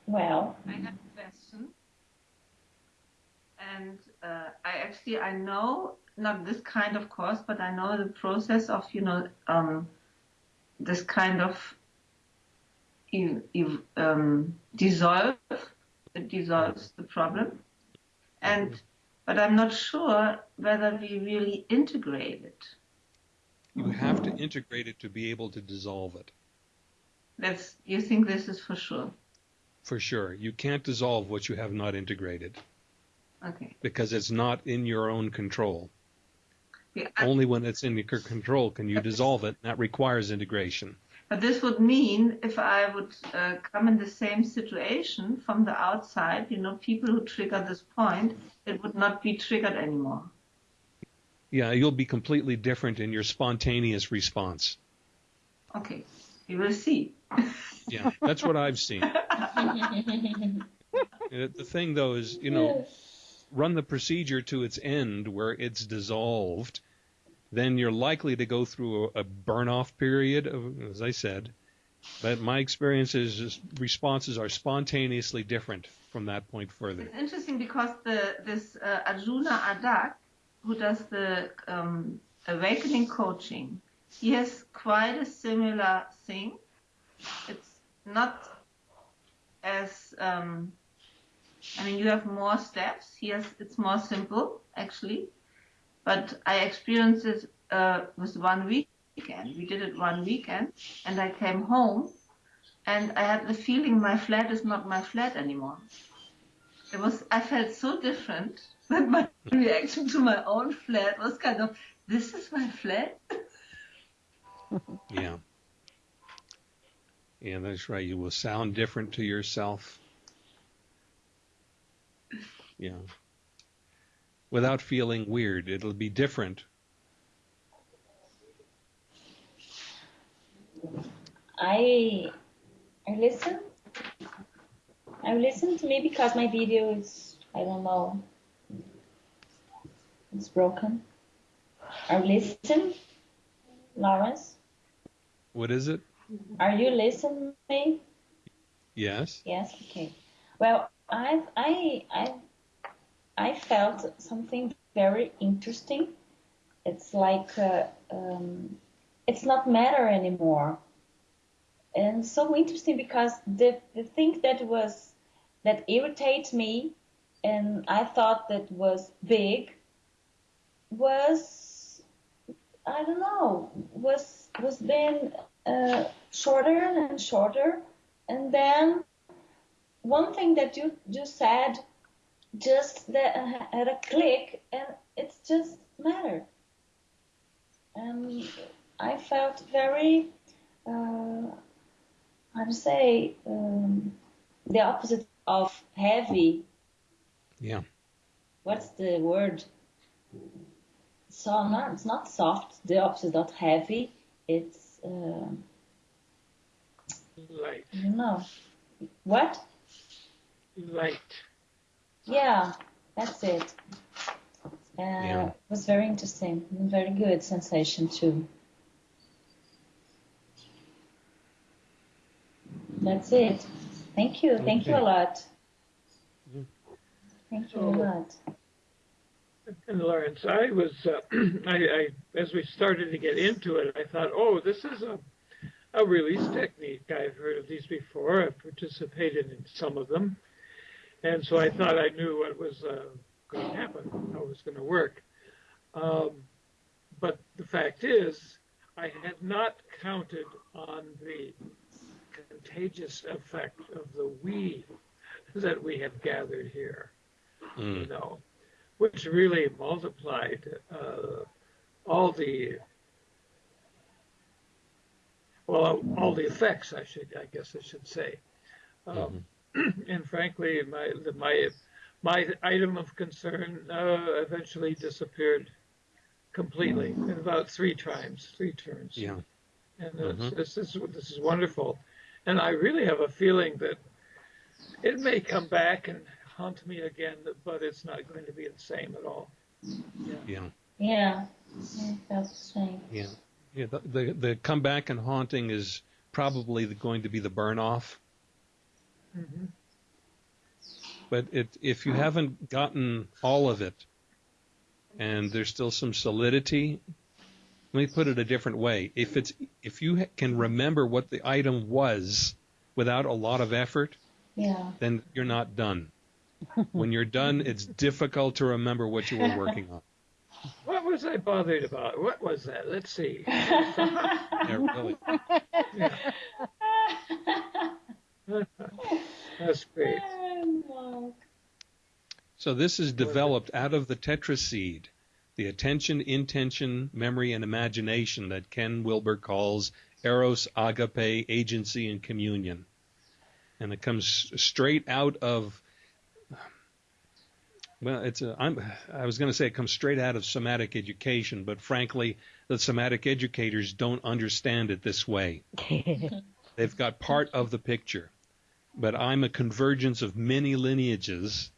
[SPEAKER 7] Well,
[SPEAKER 6] I have a question. And uh, I actually, I know not this kind of course, but I know the process of, you know, um, this kind of you, you um, dissolve, it dissolves the problem. And, but I'm not sure whether we really integrate it.
[SPEAKER 1] You have to integrate it to be able to dissolve it.
[SPEAKER 6] That's, you think this is for sure?
[SPEAKER 1] For sure. You can't dissolve what you have not integrated
[SPEAKER 6] Okay.
[SPEAKER 1] because it's not in your own control.
[SPEAKER 6] Yeah, I-
[SPEAKER 1] Only when it's in your control can you dissolve it. That requires integration.
[SPEAKER 6] But this would mean if I would uh, come in the same situation from the outside, you know, people who trigger this point, it would not be triggered anymore.
[SPEAKER 1] Yeah, you'll be completely different in your spontaneous response.
[SPEAKER 6] Okay, we will see.
[SPEAKER 1] Yeah, that's what I've seen. The thing though is, you know, run the procedure to its end where it's dissolved, then you're likely to go through a, a burn off period, of, as I said. But my experience is just responses are spontaneously different from that point further.
[SPEAKER 6] It's interesting because the this uh, Arjuna Ardagh, who does the um, awakening coaching, he has quite a similar thing. It's not as um, I mean, you have more steps. He has it's more simple actually, but I experienced it uh, with one weekend. We did it one weekend, and I came home, and I had the feeling my flat is not my flat anymore. It was I felt so different that my reaction to my own flat was kind of this is my flat.
[SPEAKER 1] Yeah. Yeah, that's right. You will sound different to yourself. Yeah. Without feeling weird. It'll be different.
[SPEAKER 7] I I listen. I listen to me because my video is I don't know. It's broken. I listen, Lawrence.
[SPEAKER 1] What is it?
[SPEAKER 7] Are you listening?
[SPEAKER 1] me Yes.
[SPEAKER 7] Yes. Okay. Well, I've I I I felt something very interesting. It's like uh, um, it's not matter anymore, and so interesting because the the thing that was that irritates me, and I thought that was big, was I don't know was was then uh, shorter and shorter, and then one thing that you just said just that had a click and it's just matter and i felt very uh, how to say um, the opposite of heavy
[SPEAKER 1] Yeah.
[SPEAKER 7] what's the word so not it's not soft the opposite of heavy it's uh,
[SPEAKER 8] Light.
[SPEAKER 7] I don't know what
[SPEAKER 8] Light.
[SPEAKER 7] Yeah, that's it. Uh,
[SPEAKER 1] Yeah.
[SPEAKER 7] It was very interesting, very good sensation too. That's it. Thank you. Thank you a
[SPEAKER 1] Okay.
[SPEAKER 7] lot.
[SPEAKER 1] Yeah.
[SPEAKER 7] Thank you
[SPEAKER 8] So-
[SPEAKER 7] a lot.
[SPEAKER 8] And Lawrence, I was, uh, I, I, as we started to get into it, I thought, oh, this is a, a release technique. I've heard of these before. I've participated in some of them. And so I thought I knew what was uh, going to happen, how it was going to work. Um, but the fact is, I had not counted on the contagious effect of the we that we have gathered here.
[SPEAKER 1] Mm.
[SPEAKER 8] you know, which really multiplied uh, all the well, all the effects. I should, I guess, I should say. Um, and frankly, my the, my my item of concern uh, eventually disappeared completely in about three times, three turns.
[SPEAKER 1] Yeah.
[SPEAKER 8] And
[SPEAKER 1] Mhm.
[SPEAKER 8] it's, this is this is wonderful, and I really have a feeling that it may come back and haunt me again, but it's not going to be the same at all.
[SPEAKER 1] Yeah.
[SPEAKER 7] Yeah, I felt the same.
[SPEAKER 1] Yeah. Yeah. The, the, the comeback and haunting is probably the, going to be the burn off.
[SPEAKER 8] Hmm
[SPEAKER 1] But it, if you haven't gotten all of it and there's still some solidity, let me put it a different way. If it's, if you can remember what the item was without a lot of effort,
[SPEAKER 7] Yeah.
[SPEAKER 1] then you're not done. when you're done, it's difficult to remember what you were working on.
[SPEAKER 8] What was I bothered about? What was that? Let's see.
[SPEAKER 1] Yeah, really.
[SPEAKER 8] That's great.
[SPEAKER 1] So this is developed out of the tetraseed, the attention, intention, memory, and imagination that Ken Wilber calls eros, agape, agency, and communion. And it comes straight out of well, it's a, I'm, I was going to say it comes straight out of somatic education, but frankly, the somatic educators don't understand it this way. They've got part of the picture, but I'm a convergence of many lineages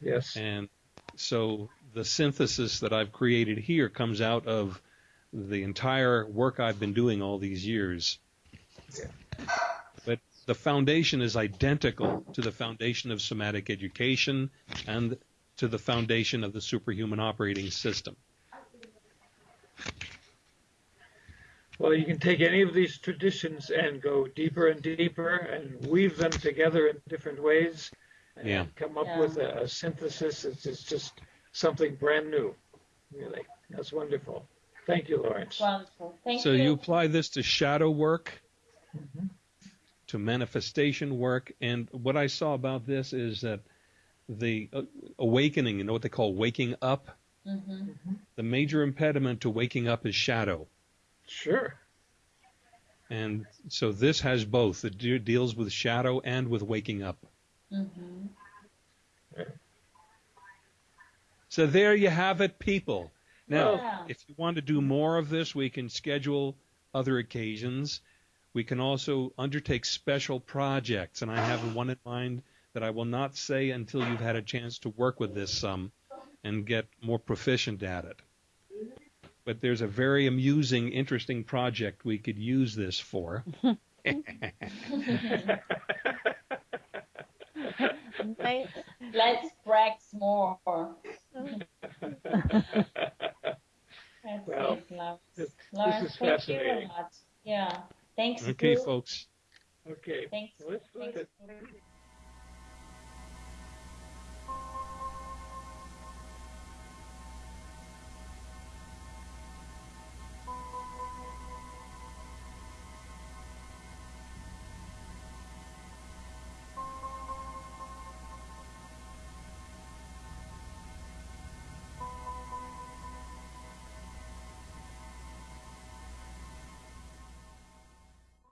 [SPEAKER 8] Yes.
[SPEAKER 1] and so the synthesis that I've created here comes out of the entire work I've been doing all these years. But the foundation is identical to the foundation of somatic education and to the foundation of the superhuman operating system.
[SPEAKER 8] Well, you can take any of these traditions and go deeper and deeper and weave them together in different ways and
[SPEAKER 1] Yeah.
[SPEAKER 8] come up
[SPEAKER 7] Yeah.
[SPEAKER 8] with a, a synthesis. It's, it's just something brand new, really. That's wonderful. Thank you, Lawrence.
[SPEAKER 7] Wonderful. Thank
[SPEAKER 1] so
[SPEAKER 7] you.
[SPEAKER 1] you apply this to shadow work,
[SPEAKER 8] Mhm.
[SPEAKER 1] to manifestation work, and what I saw about this is that the uh, awakening, you know what they call waking up,
[SPEAKER 7] hmm
[SPEAKER 1] the major impediment to waking up is shadow.
[SPEAKER 8] Sure.
[SPEAKER 1] And so this has both. It de- deals with shadow and with waking up.
[SPEAKER 7] Mm-hmm.
[SPEAKER 1] So there you have it, people. Now,
[SPEAKER 7] Yeah.
[SPEAKER 1] if you want to do more of this, we can schedule other occasions. We can also undertake special projects, and I have one in mind that I will not say until you've had a chance to work with this some and get more proficient at it but there's a very amusing, interesting project we could use this for.
[SPEAKER 7] let's, brag more.
[SPEAKER 8] Well. This, this is fascinating.
[SPEAKER 7] Yeah. Thanks.
[SPEAKER 1] Okay,
[SPEAKER 7] Bruce.
[SPEAKER 1] folks. Okay. Thanks. Well,